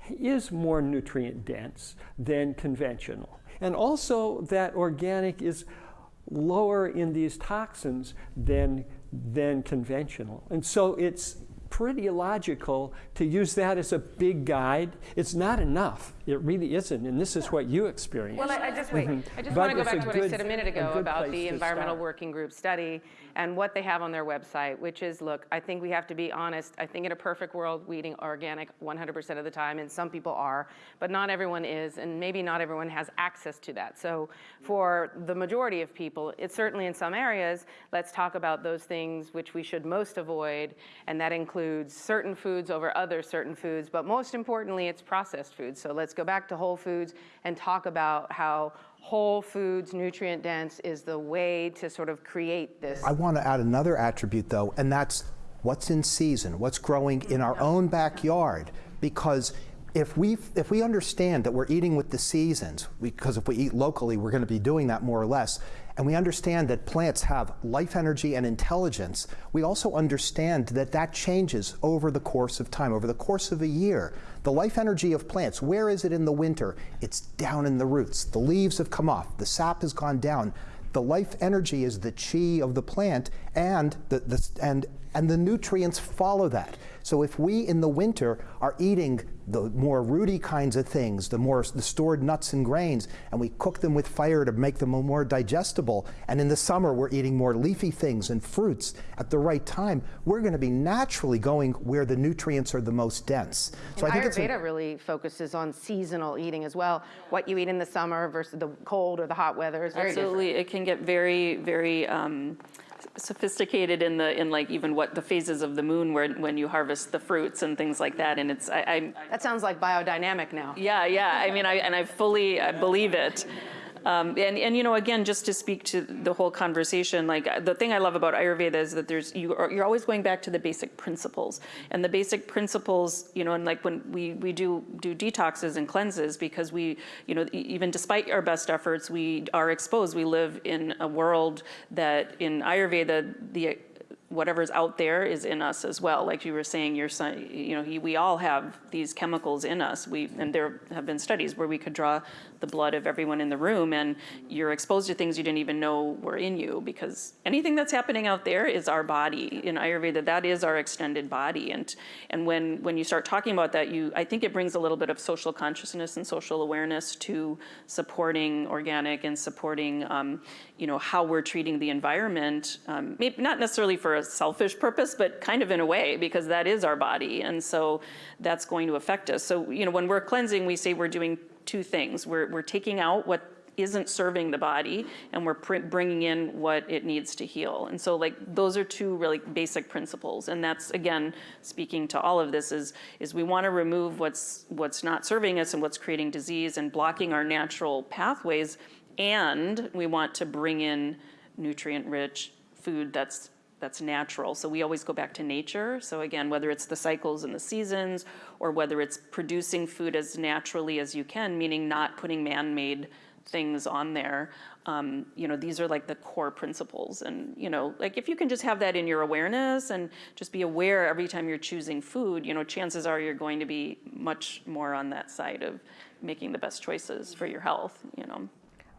S6: is more nutrient dense than conventional. And also that organic is lower in these toxins than, than conventional. And so it's pretty logical to use that as a big guide. It's not enough. It really isn't. And this is what you experience.
S1: Well, I I just wait. Mm-hmm. I just
S6: But
S1: want to go back to what I said a minute ago
S6: good
S1: about the environmental
S6: start.
S1: working group study and what they have on their website, which is, look, I think we have to be honest. I think in a perfect world, we eating organic 100% of the time, and some people are, but not everyone is, and maybe not everyone has access to that. So for the majority of people, it's certainly in some areas, let's talk about those things which we should most avoid, and that includes certain foods over other certain foods, but most importantly, it's processed foods. So let's go back to whole foods and talk about how whole foods, nutrient dense, is the way to sort of create this.
S2: I want to add another attribute, though, and that's what's in season, what's growing in our own backyard. Because if we if we understand that we're eating with the seasons, because if we eat locally, we're going to be doing that more or less, and we understand that plants have life energy and intelligence, we also understand that that changes over the course of time, over the course of a year. The life energy of plants, where is it in the winter? It's down in the roots. The leaves have come off, the sap has gone down. The life energy is the chi of the plant, and the, the, and, and the nutrients follow that. So if we in the winter are eating the more rooty kinds of things, the more the stored nuts and grains, and we cook them with fire to make them more digestible, and in the summer we're eating more leafy things and fruits at the right time, we're going to be naturally going where the nutrients are the most dense. So
S1: And
S2: I think it's a-
S1: Ayurveda really focuses on seasonal eating as well. What you eat in the summer versus the cold or the hot weather is very different.
S3: Absolutely, it can get very, very um, sophisticated in the in like even what the phases of the moon where when you harvest the fruits and things like that. And it's I, I
S1: That sounds like biodynamic now.
S3: yeah, yeah. I mean, I and I fully I believe it. Um, and, and you know, again, just to speak to the whole conversation, like the thing I love about Ayurveda is that there's you are, you're always going back to the basic principles, and the basic principles, you know, and like when we we do do detoxes and cleanses because we, you know, even despite our best efforts, we are exposed. We live in a world that in Ayurveda the whatever's out there is in us as well. Like you were saying, your son, you know, he, we all have these chemicals in us. We and there have been studies where we could draw the blood of everyone in the room, and you're exposed to things you didn't even know were in you because anything that's happening out there is our body. In Ayurveda, that is our extended body, and and when when you start talking about that, you I think it brings a little bit of social consciousness and social awareness to supporting organic and supporting, um, you know, how we're treating the environment. Um, maybe not necessarily for a selfish purpose, but kind of in a way because that is our body, and so that's going to affect us. So you know, when we're cleansing, we say we're doing two things. We're we're taking out what isn't serving the body and we're bringing in what it needs to heal and so like those are two really basic principles and that's again speaking to all of this is is we want to remove what's what's not serving us and what's creating disease and blocking our natural pathways and we want to bring in nutrient rich food that's that's natural. So we always go back to nature. So again, whether it's the cycles and the seasons, or whether it's producing food as naturally as you can, meaning not putting man-made things on there. Um, you know, these are like the core principles. And, you know, like if you can just have that in your awareness and just be aware every time you're choosing food, you know, chances are you're going to be much more on that side of making the best choices for your health, you know.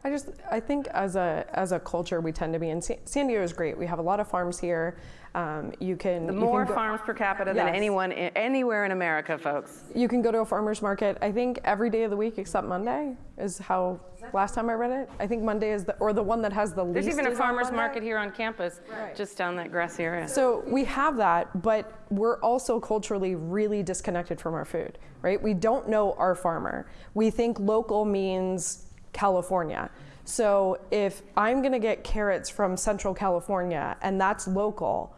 S7: I just I think as a as a culture we tend to be in San, San Diego is great. We have a lot of farms here. Um, you can
S1: The
S7: you
S1: more
S7: can go,
S1: farms per capita than anyone anywhere in America, folks.
S7: you can go to a farmer's market. I think every day of the week except Monday is how last time I read it. I think Monday is the or the one that has the
S1: There's
S7: least.
S1: There's even a farmer's market here on campus, just down that grassy area.
S7: So we have that, but we're also culturally really disconnected from our food, right? We don't know our farmer. We think local means California. So if I'm gonna get carrots from Central California and that's local,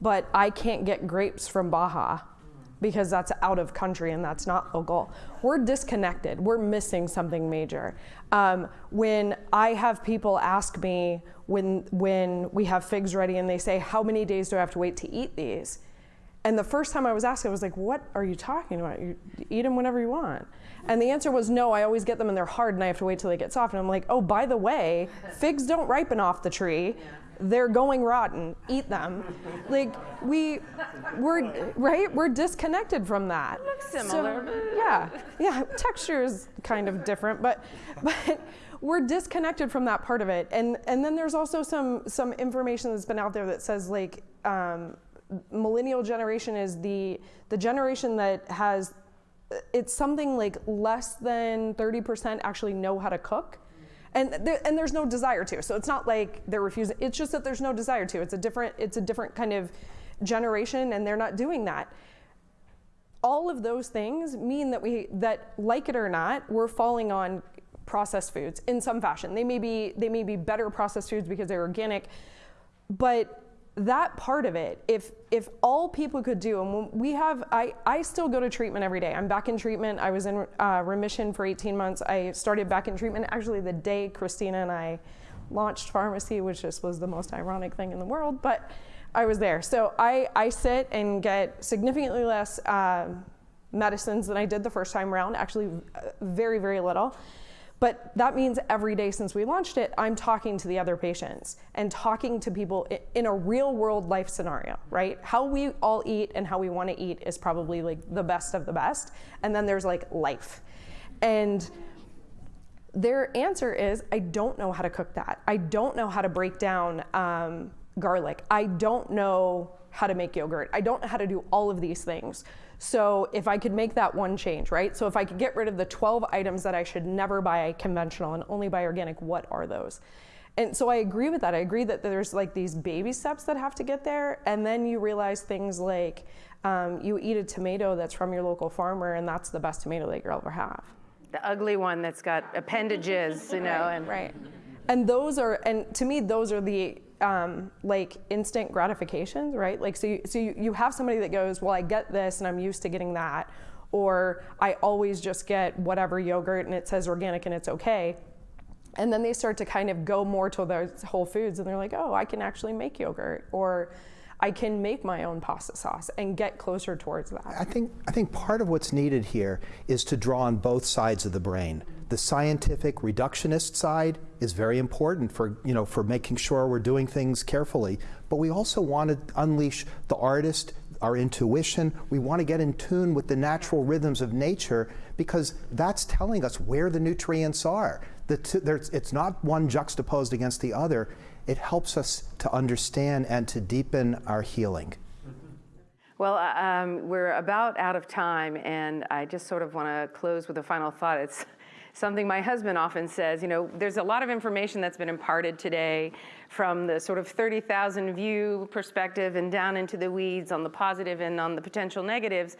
S7: but I can't get grapes from Baja because that's out of country and that's not local, we're disconnected. We're missing something major. Um, when I have people ask me when when we have figs ready and they say, "How many days do I have to wait to eat these?" And the first time I was asked, I was like, "What are you talking about? You eat them whenever you want." And the answer was, "No, I always get them and they're hard, and I have to wait till they get soft." And I'm like, "Oh, by the way, figs don't ripen off the tree; they're going rotten. Eat them." like we, we're right. We're disconnected from that.
S1: Looks similar, but-
S7: yeah, yeah. Texture is kind of different, but but we're disconnected from that part of it. And and then there's also some some information that's been out there that says like um, millennial generation is the the generation that has it's something like less than 30% actually know how to cook. And, and there's no desire to. So it's not like they're refusing. It's just that there's no desire to. It's a different. It's a different kind of generation, and they're not doing that all of those things mean that we that like it or not we're falling on processed foods in some fashion they may be they may be better processed foods because they're organic but that part of it if if all people could do and we have i i still go to treatment every day i'm back in treatment i was in uh, remission for 18 months i started back in treatment actually the day christina and i launched pharmacy which just was the most ironic thing in the world but I was there. So I, I sit and get significantly less um medicines than I did the first time around, actually uh, very, very little. But that means every day since we launched it, I'm talking to the other patients and talking to people in a real world life scenario, right? How we all eat and how we want to eat is probably like the best of the best. And then there's like life. And their answer is I don't know how to cook that. I don't know how to break down um, garlic. I don't know how to make yogurt. I don't know how to do all of these things. So if I could make that one change, right? So if I could get rid of the 12 items that I should never buy conventional and only buy organic, what are those? And so I agree with that. I agree that there's like these baby steps that have to get there. And then you realize things like um, you eat a tomato that's from your local farmer, and that's the best tomato that you'll ever have.
S1: The ugly one that's got appendages, you know, and
S7: Right. And those are, and to me, those are the um, like instant gratifications, right? Like, so you, so you, you have somebody that goes, well, I get this and I'm used to getting that. Or I always just get whatever yogurt and it says organic and it's okay. And then they start to kind of go more to those whole foods and they're like, oh, I can actually make yogurt. Or I can make my own pasta sauce and get closer towards that.
S2: I think, I think part of what's needed here is to draw on both sides of the brain. The scientific reductionist side is very important for, you know, for making sure we're doing things carefully, but we also want to unleash the artist, our intuition. We want to get in tune with the natural rhythms of nature because that's telling us where the nutrients are. The it's not one juxtaposed against the other. It helps us to understand and to deepen our healing.
S1: Well, uh, um, we're about out of time, and I just sort of want to close with a final thought. It's something my husband often says. You know, there's a lot of information that's been imparted today from the sort of 30,000 view perspective and down into the weeds on the positive and on the potential negatives.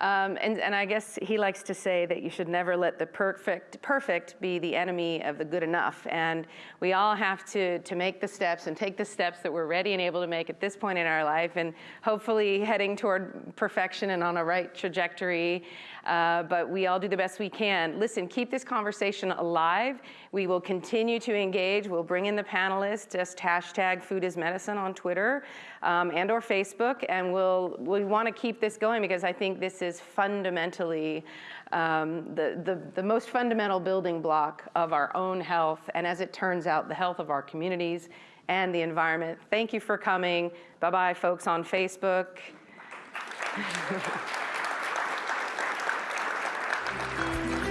S1: Um, and, and I guess he likes to say that you should never let the perfect, perfect be the enemy of the good enough. And we all have to, to make the steps and take the steps that we're ready and able to make at this point in our life and hopefully heading toward perfection and on a right trajectory. Uh, but we all do the best we can. Listen, keep this conversation alive. We will continue to engage. We'll bring in the panelists, just hashtag food is medicine on Twitter um, and or Facebook. And we'll, we want to keep this going because I think this is fundamentally um, the, the, the most fundamental building block of our own health. And as it turns out, the health of our communities and the environment. Thank you for coming. Bye-bye, folks on Facebook. Thank you.